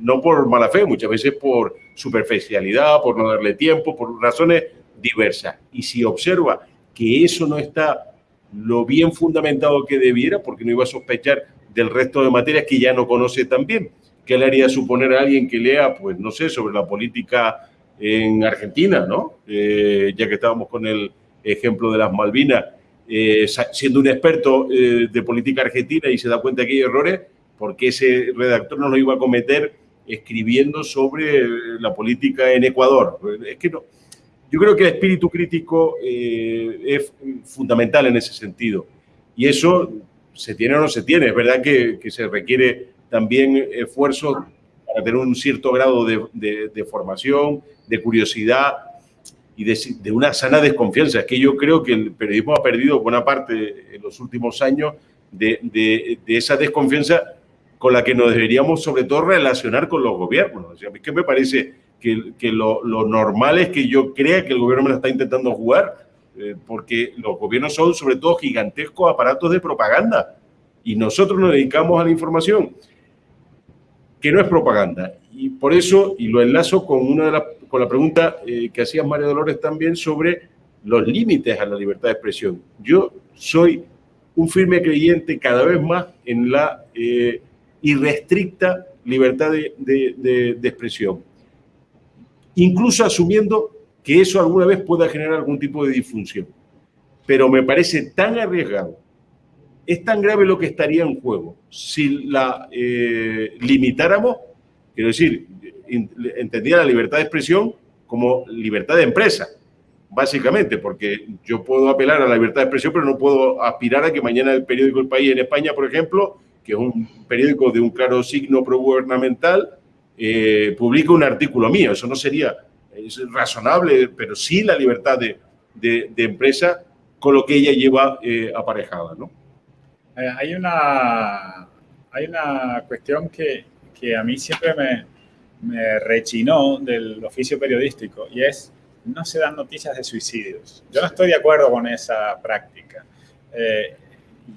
No por mala fe, muchas veces por superficialidad, por no darle tiempo, por razones diversas. Y si observa que eso no está lo bien fundamentado que debiera, porque no iba a sospechar del resto de materias que ya no conoce tan bien. ¿Qué le haría suponer a alguien que lea, pues no sé, sobre la política en Argentina, ¿no? Eh, ya que estábamos con el ejemplo de las Malvinas, eh, siendo un experto eh, de política argentina y se da cuenta que hay errores, porque ese redactor no lo iba a cometer escribiendo sobre la política en Ecuador. Es que no. Yo creo que el espíritu crítico es fundamental en ese sentido. Y eso se tiene o no se tiene. Es verdad que, que se requiere también esfuerzo para tener un cierto grado de, de, formación, de curiosidad y de, de, una sana desconfianza. Es que yo creo que el periodismo ha perdido buena parte en los últimos años de, esa desconfianza con la que nos deberíamos sobre todo relacionar con los gobiernos. O sea, mí que me parece que, que lo, lo, normal es que yo crea que el gobierno me lo está intentando jugar, eh, porque los gobiernos son sobre todo gigantescos aparatos de propaganda y nosotros nos dedicamos a la información que no es propaganda. Y por eso, y lo enlazo con, una de con la pregunta eh, que hacía María Dolores también sobre los límites a la libertad de expresión. Yo soy un firme creyente cada vez más en la eh, irrestricta libertad de, de, de, expresión, incluso asumiendo que eso alguna vez pueda generar algún tipo de disfunción. Pero me parece tan arriesgado es tan grave lo que estaría en juego si la eh, limitáramos, quiero decir, entendía la libertad de expresión como libertad de empresa, básicamente, porque yo puedo apelar a la libertad de expresión, pero no puedo aspirar a que mañana el periódico El País en España, por ejemplo, que es un periódico de un claro signo progubernamental, eh, publique un artículo mío. Eso no sería razonable, pero sí la libertad de, de, empresa con lo que ella lleva eh, aparejada, ¿no? Eh, hay, una, hay una cuestión que, que a mí siempre me, me, rechinó del oficio periodístico y es no se dan noticias de suicidios. Yo no estoy de acuerdo con esa práctica. Eh,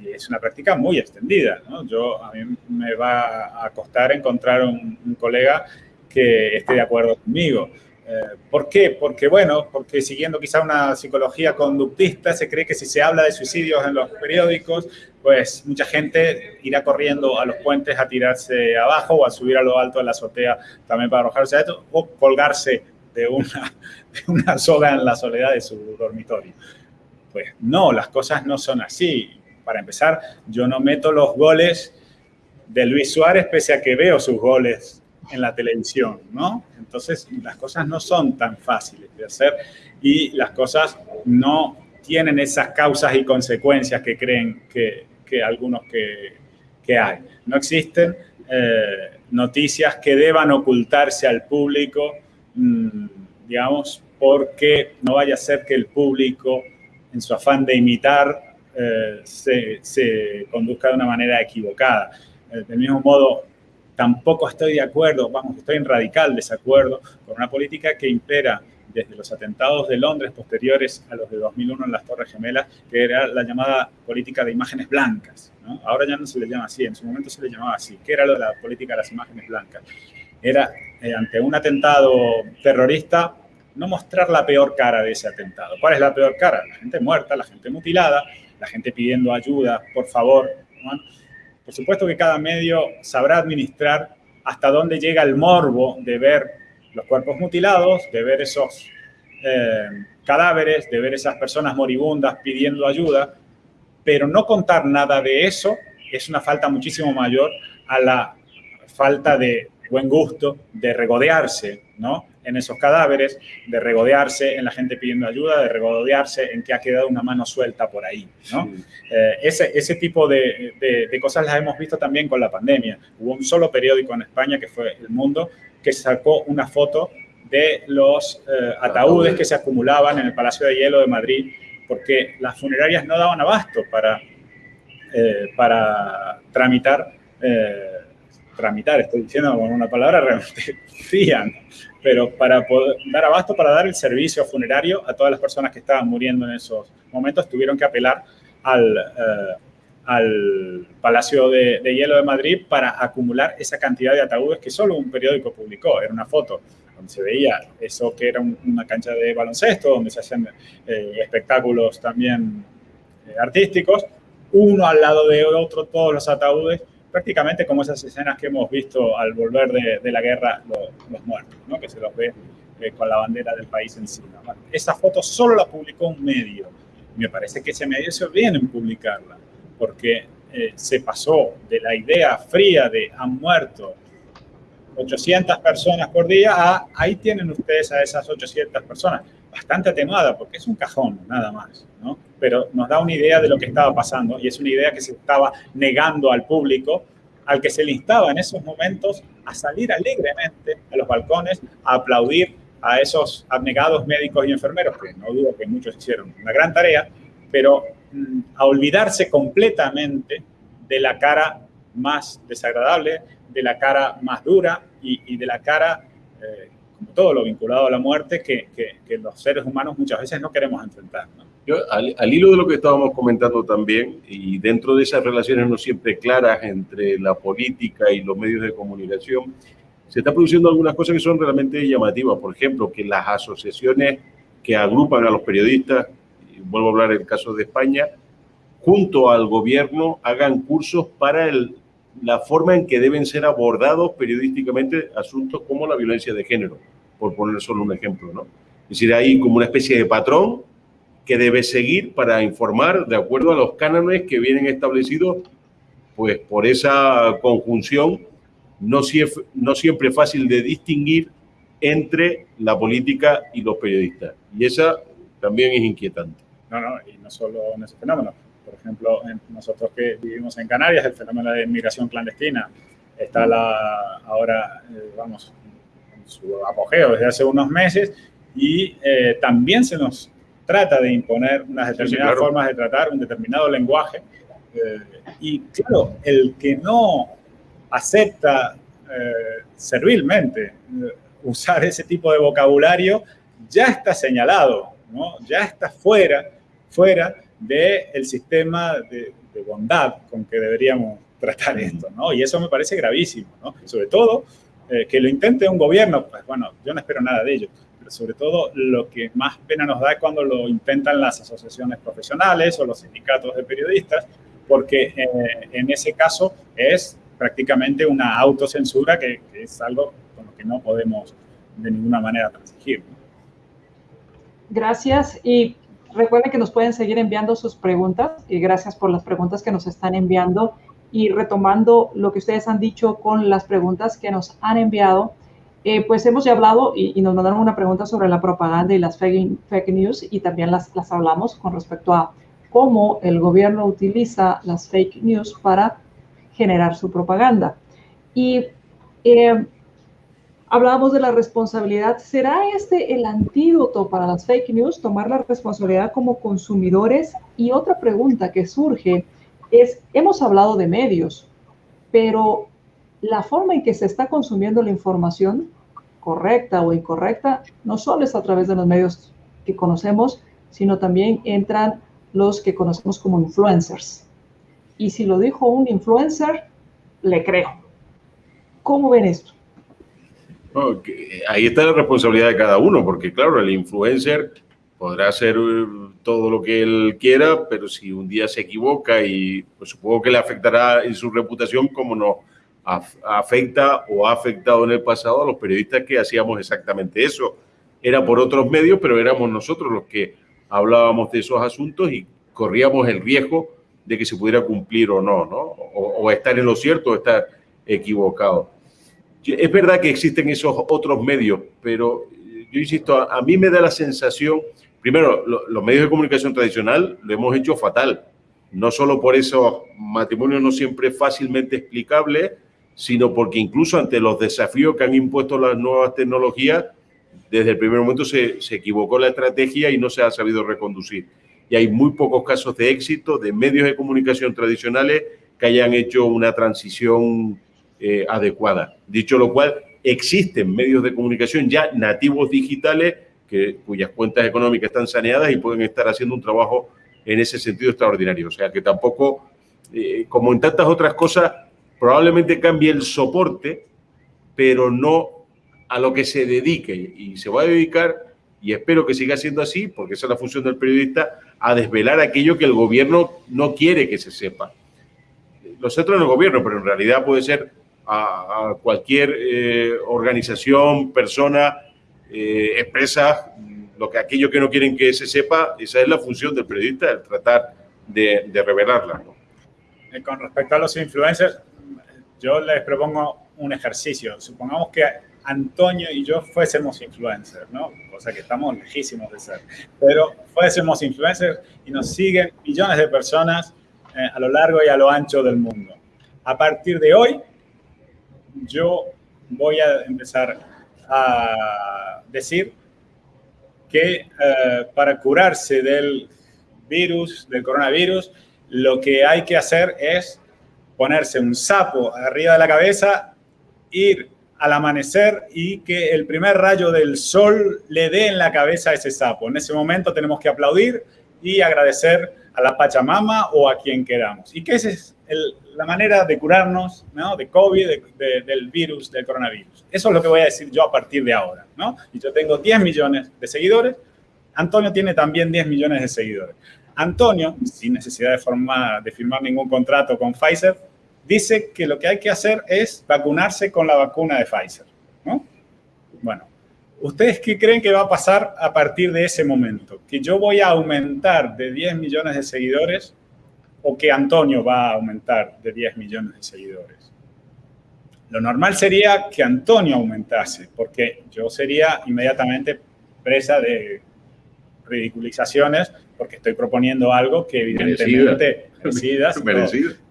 y es una práctica muy extendida. ¿no? Yo, a mí me va a costar encontrar un, un colega que esté de acuerdo conmigo. Eh, ¿Por qué? Porque, bueno, porque siguiendo quizá una psicología conductista, se cree que si se habla de suicidios en los periódicos, pues mucha gente irá corriendo a los puentes a tirarse abajo o a subir a lo alto de la azotea también para arrojarse a esto, o colgarse de una, de una soga en la soledad de su dormitorio. Pues no, las cosas no son así. Para empezar, yo no meto los goles de Luis Suárez pese a que veo sus goles en la televisión, ¿no? Entonces, las cosas no son tan fáciles de hacer y las cosas no tienen esas causas y consecuencias que creen que, que algunos que, que, hay. No existen eh, noticias que deban ocultarse al público, mmm, digamos, porque no vaya a ser que el público, en su afán de imitar, eh, se, se, conduzca de una manera equivocada. Eh, del mismo modo, Tampoco estoy de acuerdo, vamos, estoy en radical desacuerdo con una política que impera desde los atentados de Londres posteriores a los de 2001 en las Torres Gemelas, que era la llamada política de imágenes blancas. Ahora ya no se le llama así, en su momento se le llamaba así. ¿Qué era la política de las imágenes blancas? Era, eh, ante un atentado terrorista, no mostrar la peor cara de ese atentado. ¿Cuál es la peor cara? La gente muerta, la gente mutilada, la gente pidiendo ayuda, por favor. Por supuesto que cada medio sabrá administrar hasta dónde llega el morbo de ver los cuerpos mutilados, de ver esos eh, cadáveres, de ver esas personas moribundas pidiendo ayuda, pero no contar nada de eso es una falta muchísimo mayor a la falta de buen gusto, de regodearse, ¿no? en esos cadáveres, de regodearse en la gente pidiendo ayuda, de regodearse en que ha quedado una mano suelta por ahí. ¿no? Sí. Eh, ese, ese, tipo de, de, de, cosas las hemos visto también con la pandemia. Hubo un solo periódico en España, que fue El Mundo, que sacó una foto de los eh, ataúdes que se acumulaban en el Palacio de Hielo de Madrid, porque las funerarias no daban abasto para, eh, para tramitar, eh, tramitar, estoy diciendo con una palabra realmente fría, pero para poder dar abasto, para dar el servicio funerario a todas las personas que estaban muriendo en esos momentos, tuvieron que apelar al, al Palacio de, de, Hielo de Madrid para acumular esa cantidad de ataúdes que solo un periódico publicó. Era una foto donde se veía eso que era un, una cancha de baloncesto, donde se hacían eh, espectáculos también eh, artísticos, uno al lado de otro, todos los ataúdes, prácticamente como esas escenas que hemos visto al volver de, de la guerra los, los muertos, ¿no? que se los ve eh, con la bandera del país encima. Esa foto solo la publicó un medio Me parece que ese medio hizo bien en publicarla, porque eh, se pasó de la idea fría de han muerto 800 personas por día a ahí tienen ustedes a esas 800 personas. Bastante atenuada, porque es un cajón, nada más, ¿no? Pero nos da una idea de lo que estaba pasando y es una idea que se estaba negando al público, al que se le instaba en esos momentos a salir alegremente a los balcones, a aplaudir a esos abnegados médicos y enfermeros, que no dudo que muchos hicieron una gran tarea, pero a olvidarse completamente de la cara más desagradable, de la cara más dura y, de la cara, eh, como todo lo vinculado a la muerte, que, que, los seres humanos muchas veces no queremos enfrentar. Yo, al, al, hilo de lo que estábamos comentando también, y dentro de esas relaciones no siempre claras entre la política y los medios de comunicación, se está produciendo algunas cosas que son realmente llamativas. Por ejemplo, que las asociaciones que agrupan a los periodistas, y vuelvo a hablar del caso de España, junto al gobierno hagan cursos para el, la forma en que deben ser abordados periodísticamente asuntos como la violencia de género, por poner solo un ejemplo. ¿no? Es decir, hay como una especie de patrón que debe seguir para informar de acuerdo a los cánones que vienen establecidos pues por esa conjunción no, no siempre fácil de distinguir entre la política y los periodistas. Y esa también es inquietante. No, no, y no solo en ese fenómeno. Por ejemplo, nosotros que vivimos en Canarias, el fenómeno de inmigración clandestina está la, ahora, eh, vamos, en su apogeo desde hace unos meses y eh, también se nos trata de imponer unas determinadas formas de tratar, un determinado lenguaje. Eh, y claro, el que no acepta eh, servilmente usar ese tipo de vocabulario, ya está señalado, ¿no? ya está fuera, fuera del sistema de, bondad con que deberíamos tratar esto. ¿no? Y eso me parece gravísimo, ¿no? sobre todo eh, que lo intente un gobierno, pues bueno, yo no espero nada de ello, pero sobre todo lo que más pena nos da es cuando lo intentan las asociaciones profesionales o los sindicatos de periodistas, porque en ese caso es prácticamente una autocensura que, que, es algo con lo que no podemos de ninguna manera transigir. Gracias y recuerden que nos pueden seguir enviando sus preguntas y gracias por las preguntas que nos están enviando y retomando lo que ustedes han dicho con las preguntas que nos han enviado, eh, pues hemos ya hablado y, y, nos mandaron una pregunta sobre la propaganda y las fake, fake news y también las, las hablamos con respecto a cómo el gobierno utiliza las fake news para generar su propaganda. Y eh, hablábamos de la responsabilidad. ¿Será este el antídoto para las fake news, tomar la responsabilidad como consumidores? Y otra pregunta que surge es, hemos hablado de medios, pero la forma en que se está consumiendo la información, correcta o incorrecta, no solo es a través de los medios que conocemos, sino también entran los que conocemos como influencers y si lo dijo un influencer, le creo. ¿Cómo ven esto? Ahí está la responsabilidad de cada uno, porque claro, el influencer podrá hacer eh, todo lo que él quiera, pero si un día se equivoca y pues, supongo que le afectará en su reputación como nos afecta o ha afectado en el pasado a los periodistas que hacíamos exactamente eso. Era por otros medios, pero éramos nosotros los que hablábamos de esos asuntos y corríamos el riesgo de que se pudiera cumplir o no, ¿no? O, estar en lo cierto o estar equivocado. Es verdad que existen esos otros medios, pero yo insisto, a, mí me da la sensación, primero, los medios de comunicación tradicional lo hemos hecho fatal, no solo por esos matrimonios no siempre fácilmente explicables, sino porque incluso ante los desafíos que han impuesto las nuevas tecnologías, desde el primer momento se, se equivocó la estrategia y no se ha sabido reconducir. Y hay muy pocos casos de éxito de medios de comunicación tradicionales que hayan hecho una transición eh, adecuada. Dicho lo cual, existen medios de comunicación ya nativos digitales que, cuyas cuentas económicas están saneadas y pueden estar haciendo un trabajo en ese sentido extraordinario. O sea que tampoco, eh, como en tantas otras cosas, probablemente cambie el soporte, pero no a lo que se dedique. Y se va a dedicar, y espero que siga siendo así, porque esa es la función del periodista, a desvelar aquello que el gobierno no quiere que se sepa. Lo centro en el gobierno, pero en realidad puede ser a, cualquier eh, organización, persona, eh, empresa lo que, aquello que no quieren que se sepa, esa es la función del periodista, el tratar de, de revelarla. Eh, con respecto a los influencers, yo les propongo un ejercicio. Supongamos que Antonio y yo fuésemos influencers, ¿no? Cosa que estamos lejísimos de ser. Pero fuésemos influencers y nos siguen millones de personas eh, a lo largo y a lo ancho del mundo. A partir de hoy, yo voy a empezar a decir que eh, para curarse del virus, del coronavirus, lo que hay que hacer es ponerse un sapo arriba de la cabeza, ir al amanecer y que el primer rayo del sol le dé en la cabeza a ese sapo. En ese momento tenemos que aplaudir y agradecer a la Pachamama o a quien queramos. Y que esa es la manera de curarnos ¿no? de COVID, del virus, del coronavirus. Eso es lo que voy a decir yo a partir de ahora. ¿no? Y yo tengo 10 millones de seguidores. Antonio tiene también 10 millones de seguidores. Antonio, sin necesidad de, formar, de firmar ningún contrato con Pfizer, dice que lo que hay que hacer es vacunarse con la vacuna de Pfizer. ¿no? Bueno, ¿ustedes qué creen que va a pasar a partir de ese momento? ¿Que yo voy a aumentar de 10 millones de seguidores o que Antonio va a aumentar de 10 millones de seguidores? Lo normal sería que Antonio aumentase, porque yo sería inmediatamente presa de ridiculizaciones porque estoy proponiendo algo que evidentemente merecido.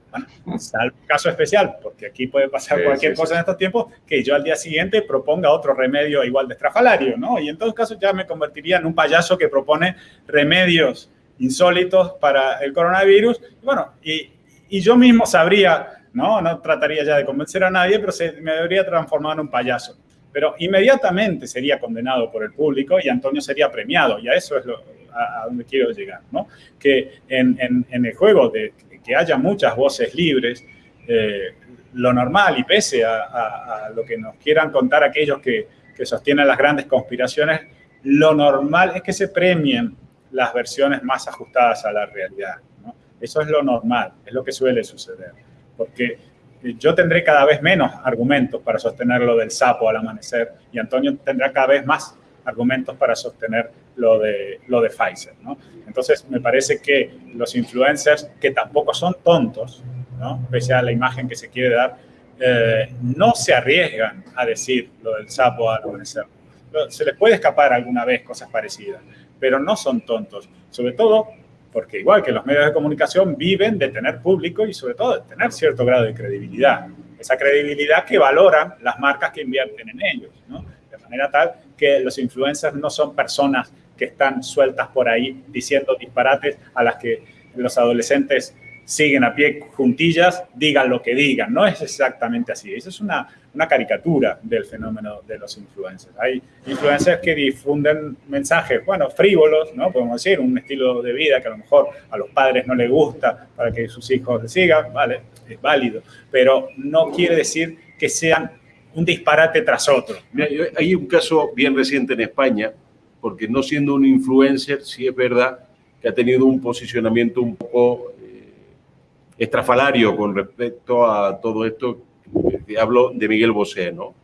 Bueno, salvo caso especial, porque aquí puede pasar cualquier cosa en estos tiempos, que yo al día siguiente proponga otro remedio igual de estrafalario, ¿no? Y en todos casos ya me convertiría en un payaso que propone remedios insólitos para el coronavirus. Bueno, y, yo mismo sabría, ¿no? No trataría ya de convencer a nadie, pero se, me debería transformar en un payaso. Pero inmediatamente sería condenado por el público y Antonio sería premiado. Y a eso es lo, a, donde quiero llegar, ¿no? Que en, el juego de que haya muchas voces libres, eh, lo normal y pese a, lo que nos quieran contar aquellos que, que, sostienen las grandes conspiraciones, lo normal es que se premien las versiones más ajustadas a la realidad. ¿no? Eso es lo normal, es lo que suele suceder. Porque yo tendré cada vez menos argumentos para sostener lo del sapo al amanecer y Antonio tendrá cada vez más argumentos para sostener lo de, lo de Pfizer. ¿no? Entonces, me parece que los influencers, que tampoco son tontos, ¿no? pese a la imagen que se quiere dar, eh, no se arriesgan a decir lo del sapo al amanecer. Se les puede escapar alguna vez cosas parecidas, pero no son tontos, sobre todo porque igual que los medios de comunicación viven de tener público y sobre todo de tener cierto grado de credibilidad. Esa credibilidad que valoran las marcas que invierten en ellos. De manera tal que los influencers no son personas que están sueltas por ahí diciendo disparates a las que los adolescentes siguen a pie juntillas, digan lo que digan. No es exactamente así. Eso es una, una caricatura del fenómeno de los influencers. Hay influencers que difunden mensajes, bueno, frívolos, ¿no? Podemos decir, un estilo de vida que a lo mejor a los padres no les gusta para que sus hijos sigan, vale, es válido, pero no quiere decir que sean un disparate tras otro. hay un caso bien reciente en España, porque no siendo un influencer, sí es verdad que ha tenido un posicionamiento un poco estrafalario con respecto a todo esto. hablo de Miguel Bosé, ¿no?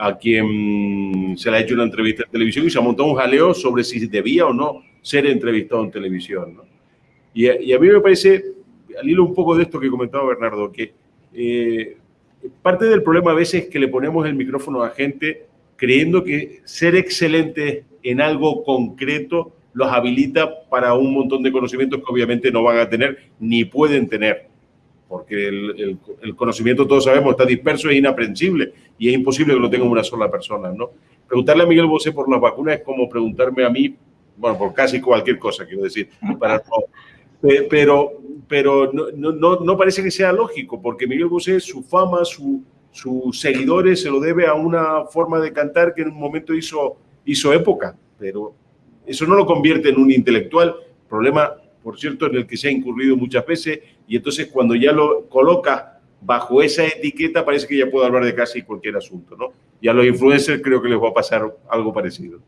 a quien se le ha hecho una entrevista en televisión y se ha montado un jaleo sobre si debía o no ser entrevistado en televisión. ¿no? Y, a mí me parece, al hilo un poco de esto que comentaba Bernardo, que eh, parte del problema a veces es que le ponemos el micrófono a gente creyendo que ser excelente en algo concreto los habilita para un montón de conocimientos que obviamente no van a tener ni pueden tener, porque el, conocimiento, todos sabemos, está disperso, es inaprensible y es imposible que lo tenga una sola persona. ¿no? Preguntarle a Miguel Bosé por las vacunas es como preguntarme a mí, bueno, por casi cualquier cosa, quiero decir, para pero, pero no, no, no, parece que sea lógico, porque Miguel Bosé, su fama, su, sus seguidores, se lo debe a una forma de cantar que en un momento hizo, hizo época, pero eso no lo convierte en un intelectual, problema, por cierto, en el que se ha incurrido muchas veces, y entonces cuando ya lo coloca bajo esa etiqueta, parece que ya puede hablar de casi cualquier asunto, ¿no? Y a los influencers creo que les va a pasar algo parecido.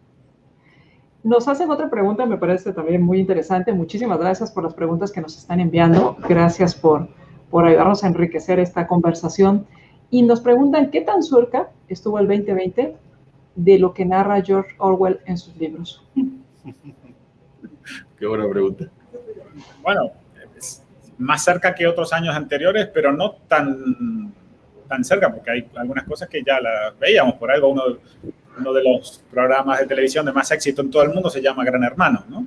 Nos hacen otra pregunta, me parece también muy interesante. Muchísimas gracias por las preguntas que nos están enviando. Gracias por, por ayudarnos a enriquecer esta conversación. Y nos preguntan, ¿qué tan cerca estuvo el 2020 de lo que narra George Orwell en sus libros? Qué buena pregunta. Bueno, más cerca que otros años anteriores, pero no tan, tan cerca, porque hay algunas cosas que ya las veíamos. Por algo, uno, uno de los programas de televisión de más éxito en todo el mundo se llama Gran Hermano, ¿no?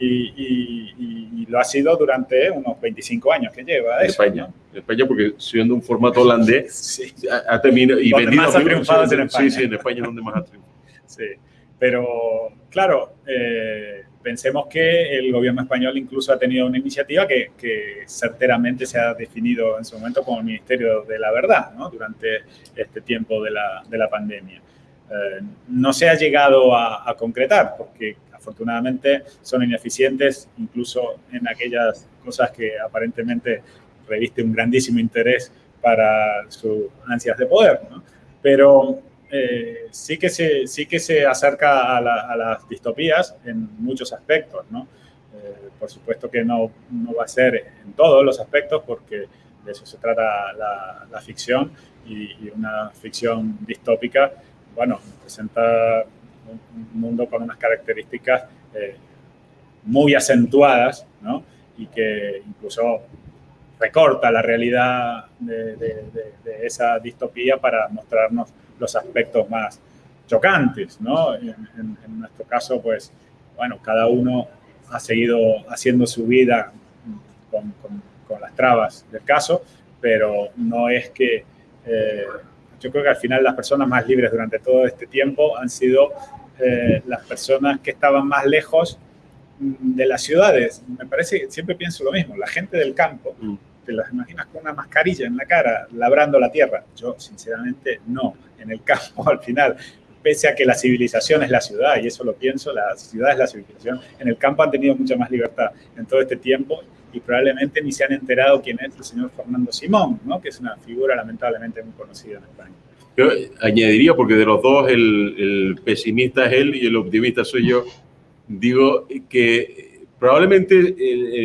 Y, lo ha sido durante unos 25 años que lleva. En España, en España porque siendo un formato holandés, sí. ha, terminado y vendido. más ha triunfado en España. Sí, sí, en España es donde más ha triunfado. Sí, pero claro, eh, pensemos que el gobierno español incluso ha tenido una iniciativa que, que, certeramente se ha definido en su momento como el Ministerio de la Verdad, ¿no? Durante este tiempo de la, de la pandemia. Eh, no se ha llegado a, a concretar porque afortunadamente son ineficientes incluso en aquellas cosas que aparentemente reviste un grandísimo interés para sus ansias de poder. ¿no? Pero eh, sí, que se, sí que se acerca a, las distopías en muchos aspectos. ¿no? Eh, por supuesto que no, no, va a ser en todos los aspectos porque de eso se trata la, la ficción y, y, una ficción distópica, bueno, presenta un mundo con unas características eh, muy acentuadas, ¿no? Y que incluso recorta la realidad de, de, de, esa distopía para mostrarnos los aspectos más chocantes, ¿no? En, en, en, nuestro caso, pues, bueno, cada uno ha seguido haciendo su vida con, con, con las trabas del caso, pero no es que eh, yo creo que al final las personas más libres durante todo este tiempo han sido eh, las personas que estaban más lejos de las ciudades. Me parece, siempre pienso lo mismo, la gente del campo, mm. Te las imaginas con una mascarilla en la cara, labrando la tierra. Yo, sinceramente, no. En el campo, al final, pese a que la civilización es la ciudad, y eso lo pienso, la ciudad es la civilización, en el campo han tenido mucha más libertad en todo este tiempo y probablemente ni se han enterado quién es el señor Fernando Simón, ¿no? que es una figura lamentablemente muy conocida en España. Yo añadiría, porque de los dos el, el, pesimista es él y el optimista soy yo, digo que probablemente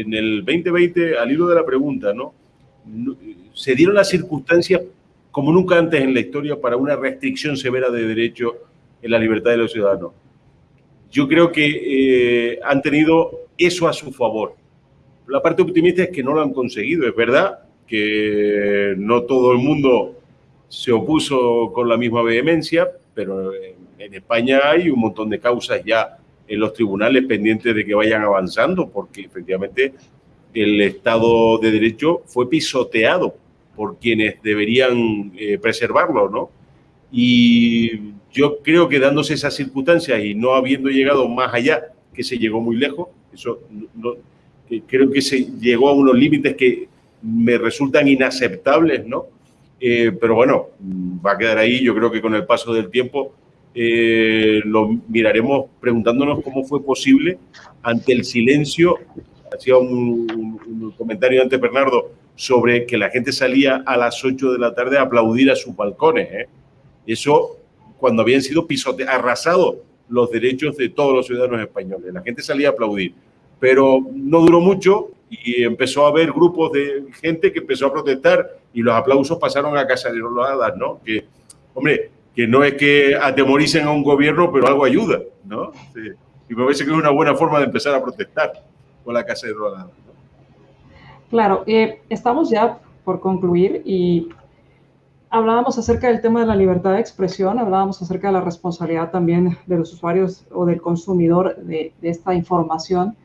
en el 2020, al hilo de la pregunta, ¿no? se dieron las circunstancias como nunca antes en la historia para una restricción severa de derecho en la libertad de los ciudadanos. Yo creo que eh, han tenido eso a su favor. La parte optimista es que no lo han conseguido. Es verdad que no todo el mundo se opuso con la misma vehemencia, pero en España hay un montón de causas ya en los tribunales pendientes de que vayan avanzando, porque efectivamente el Estado de Derecho fue pisoteado por quienes deberían eh, preservarlo, ¿no? Y yo creo que dándose esas circunstancias y no habiendo llegado más allá, que se llegó muy lejos, eso no, creo que se llegó a unos límites que me resultan inaceptables, ¿no? Eh, pero bueno, va a quedar ahí. Yo creo que con el paso del tiempo eh, lo miraremos preguntándonos cómo fue posible ante el silencio. Hacía un, un, comentario antes, Bernardo, sobre que la gente salía a las 8 de la tarde a aplaudir a sus balcones. ¿eh? Eso cuando habían sido pisoteados, arrasados los derechos de todos los ciudadanos españoles. La gente salía a aplaudir. Pero no duró mucho y empezó a haber grupos de gente que empezó a protestar y los aplausos pasaron a hadas, ¿no? Que, hombre, que no es que atemoricen a un gobierno, pero algo ayuda, ¿no? Sí. Y me parece que es una buena forma de empezar a protestar con la casa de ¿no? Claro, eh, estamos ya por concluir y hablábamos acerca del tema de la libertad de expresión, hablábamos acerca de la responsabilidad también de los usuarios o del consumidor de, de esta información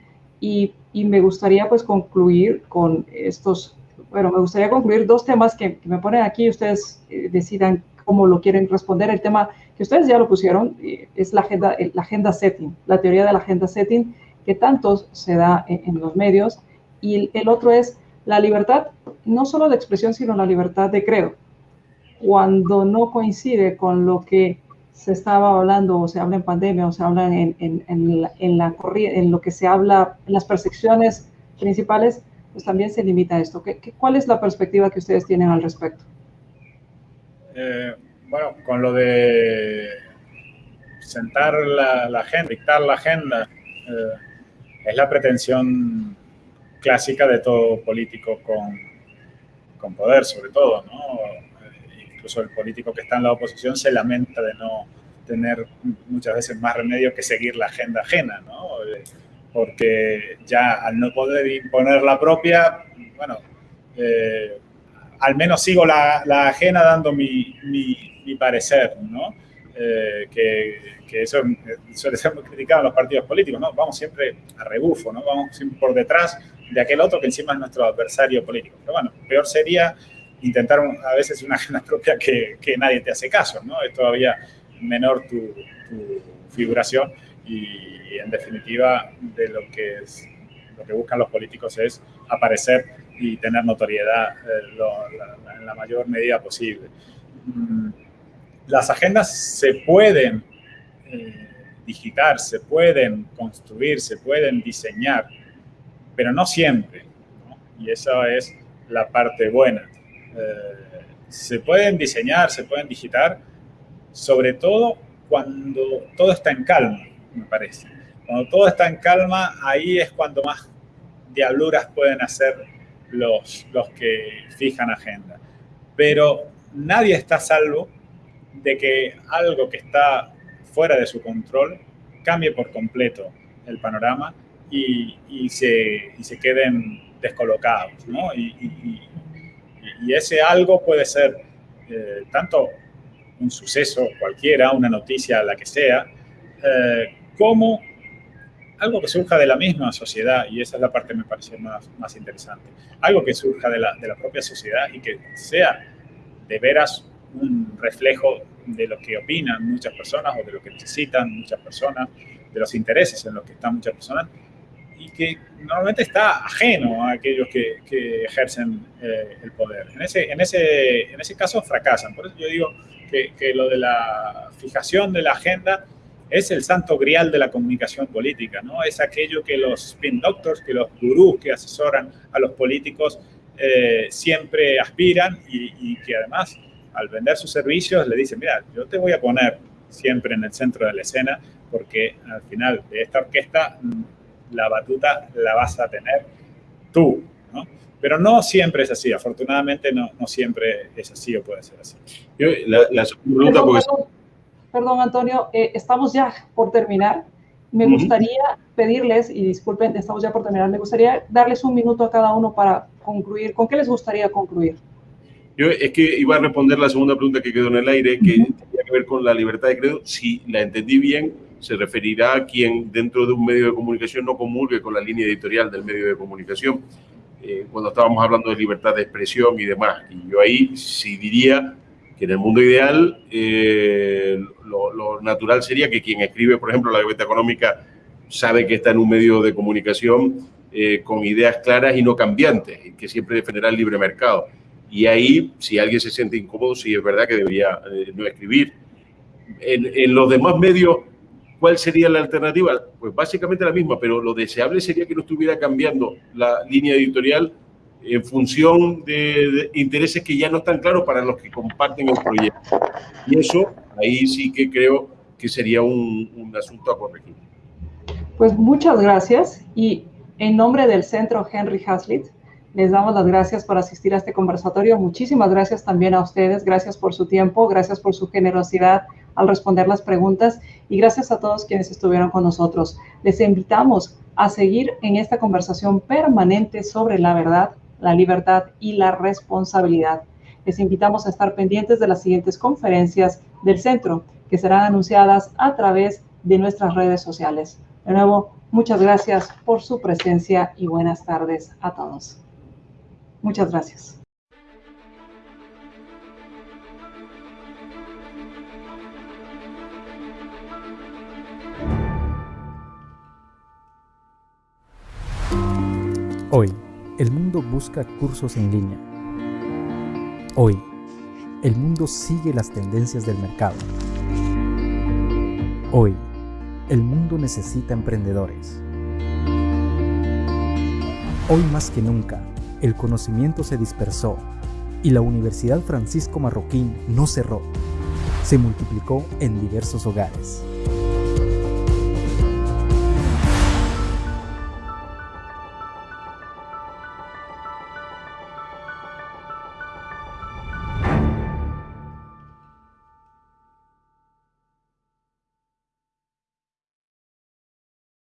y, y, me gustaría pues concluir con estos, bueno, me gustaría concluir dos temas que, que me ponen aquí, ustedes eh, decidan cómo lo quieren responder. El tema que ustedes ya lo pusieron eh, es la agenda, la agenda setting, la teoría de la agenda setting que tanto se da en, en los medios. Y el, otro es la libertad, no solo de expresión, sino la libertad de credo. Cuando no coincide con lo que se estaba hablando o se habla en pandemia o se habla en, en, en, la, en, en lo que se habla en las percepciones principales, pues también se limita a esto. ¿Qué, qué, cuál es la perspectiva que ustedes tienen al respecto? Eh, bueno, con lo de sentar la, agenda, dictar la agenda, eh, es la pretensión clásica de todo político con, con poder, sobre todo, ¿no? incluso el político que está en la oposición se lamenta de no tener muchas veces más remedio que seguir la agenda ajena, ¿no? Porque ya al no poder imponer la propia, bueno, eh, al menos sigo la, ajena dando mi, mi, parecer, ¿no? Eh, que, que, eso suele ser muy criticado en los partidos políticos, ¿no? Vamos siempre a rebufo, ¿no? Vamos siempre por detrás de aquel otro que encima es nuestro adversario político. Pero bueno, peor sería intentar a veces una agenda propia que, que nadie te hace caso, ¿no? Es todavía menor tu, figuración y, en definitiva de lo que, es, lo que buscan los políticos es aparecer y tener notoriedad eh, en la mayor medida posible. Mm, las agendas se pueden eh, digitar, se pueden construir, se pueden diseñar, pero no siempre. Y esa es la parte buena. Eh, se pueden diseñar, se pueden digitar, sobre todo cuando todo está en calma, me parece. Cuando todo está en calma, ahí es cuando más diabluras pueden hacer los, los que fijan agenda. Pero nadie está salvo de que algo que está fuera de su control cambie por completo el panorama y, y, se, y se, queden descolocados. ¿no? Y, y, ese algo puede ser eh, tanto un suceso cualquiera, una noticia, la que sea, eh, como algo que surja de la misma sociedad, y esa es la parte que me parece más, más interesante, algo que surja de la, de la propia sociedad y que sea de veras un reflejo de lo que opinan muchas personas o de lo que necesitan muchas personas, de los intereses en los que están muchas personas, y que normalmente está ajeno a aquellos que, que ejercen eh, el poder. En ese, en, ese, en ese caso fracasan. Por eso yo digo que, que, lo de la fijación de la agenda es el santo grial de la comunicación política, ¿no? Es aquello que los spin doctors, que los gurús que asesoran a los políticos eh, siempre aspiran y, que además al vender sus servicios le dicen, mira, yo te voy a poner siempre en el centro de la escena porque al final de esta orquesta la batuta la vas a tener tú, ¿no? Pero no siempre es así, afortunadamente no, no siempre es así o puede ser así. La, la pregunta perdón, perdón, Antonio, eh, estamos ya por terminar. Me uh -huh. gustaría pedirles, y disculpen, estamos ya por terminar, me gustaría darles un minuto a cada uno para concluir. ¿Con qué les gustaría concluir? Yo es que iba a responder la segunda pregunta que quedó en el aire, que uh -huh. tenía que ver con la libertad de credo. Si la entendí bien, se referirá a quien dentro de un medio de comunicación no comulgue con la línea editorial del medio de comunicación, eh, cuando estábamos hablando de libertad de expresión y demás. Y yo ahí sí diría que en el mundo ideal eh, lo, natural sería que quien escribe, por ejemplo, la gaveta económica sabe que está en un medio de comunicación eh, con ideas claras y no cambiantes, que siempre defenderá el libre mercado. Y ahí, si alguien se siente incómodo, sí es verdad que debería eh, no escribir. En, en los demás medios ¿Cuál sería la alternativa? Pues básicamente la misma, pero lo deseable sería que no estuviera cambiando la línea editorial en función de, intereses que ya no están claros para los que comparten el proyecto. Y eso, ahí sí que creo que sería un, un asunto a corregir. Pues muchas gracias y en nombre del Centro Henry Hazlitt, les damos las gracias por asistir a este conversatorio. Muchísimas gracias también a ustedes. Gracias por su tiempo, gracias por su generosidad al responder las preguntas y gracias a todos quienes estuvieron con nosotros. Les invitamos a seguir en esta conversación permanente sobre la verdad, la libertad y la responsabilidad. Les invitamos a estar pendientes de las siguientes conferencias del centro que serán anunciadas a través de nuestras redes sociales. De nuevo, muchas gracias por su presencia y buenas tardes a todos. Muchas gracias. Hoy, el mundo busca cursos en línea. Hoy, el mundo sigue las tendencias del mercado. Hoy, el mundo necesita emprendedores. Hoy más que nunca, el conocimiento se dispersó y la Universidad Francisco Marroquín no cerró, se multiplicó en diversos hogares.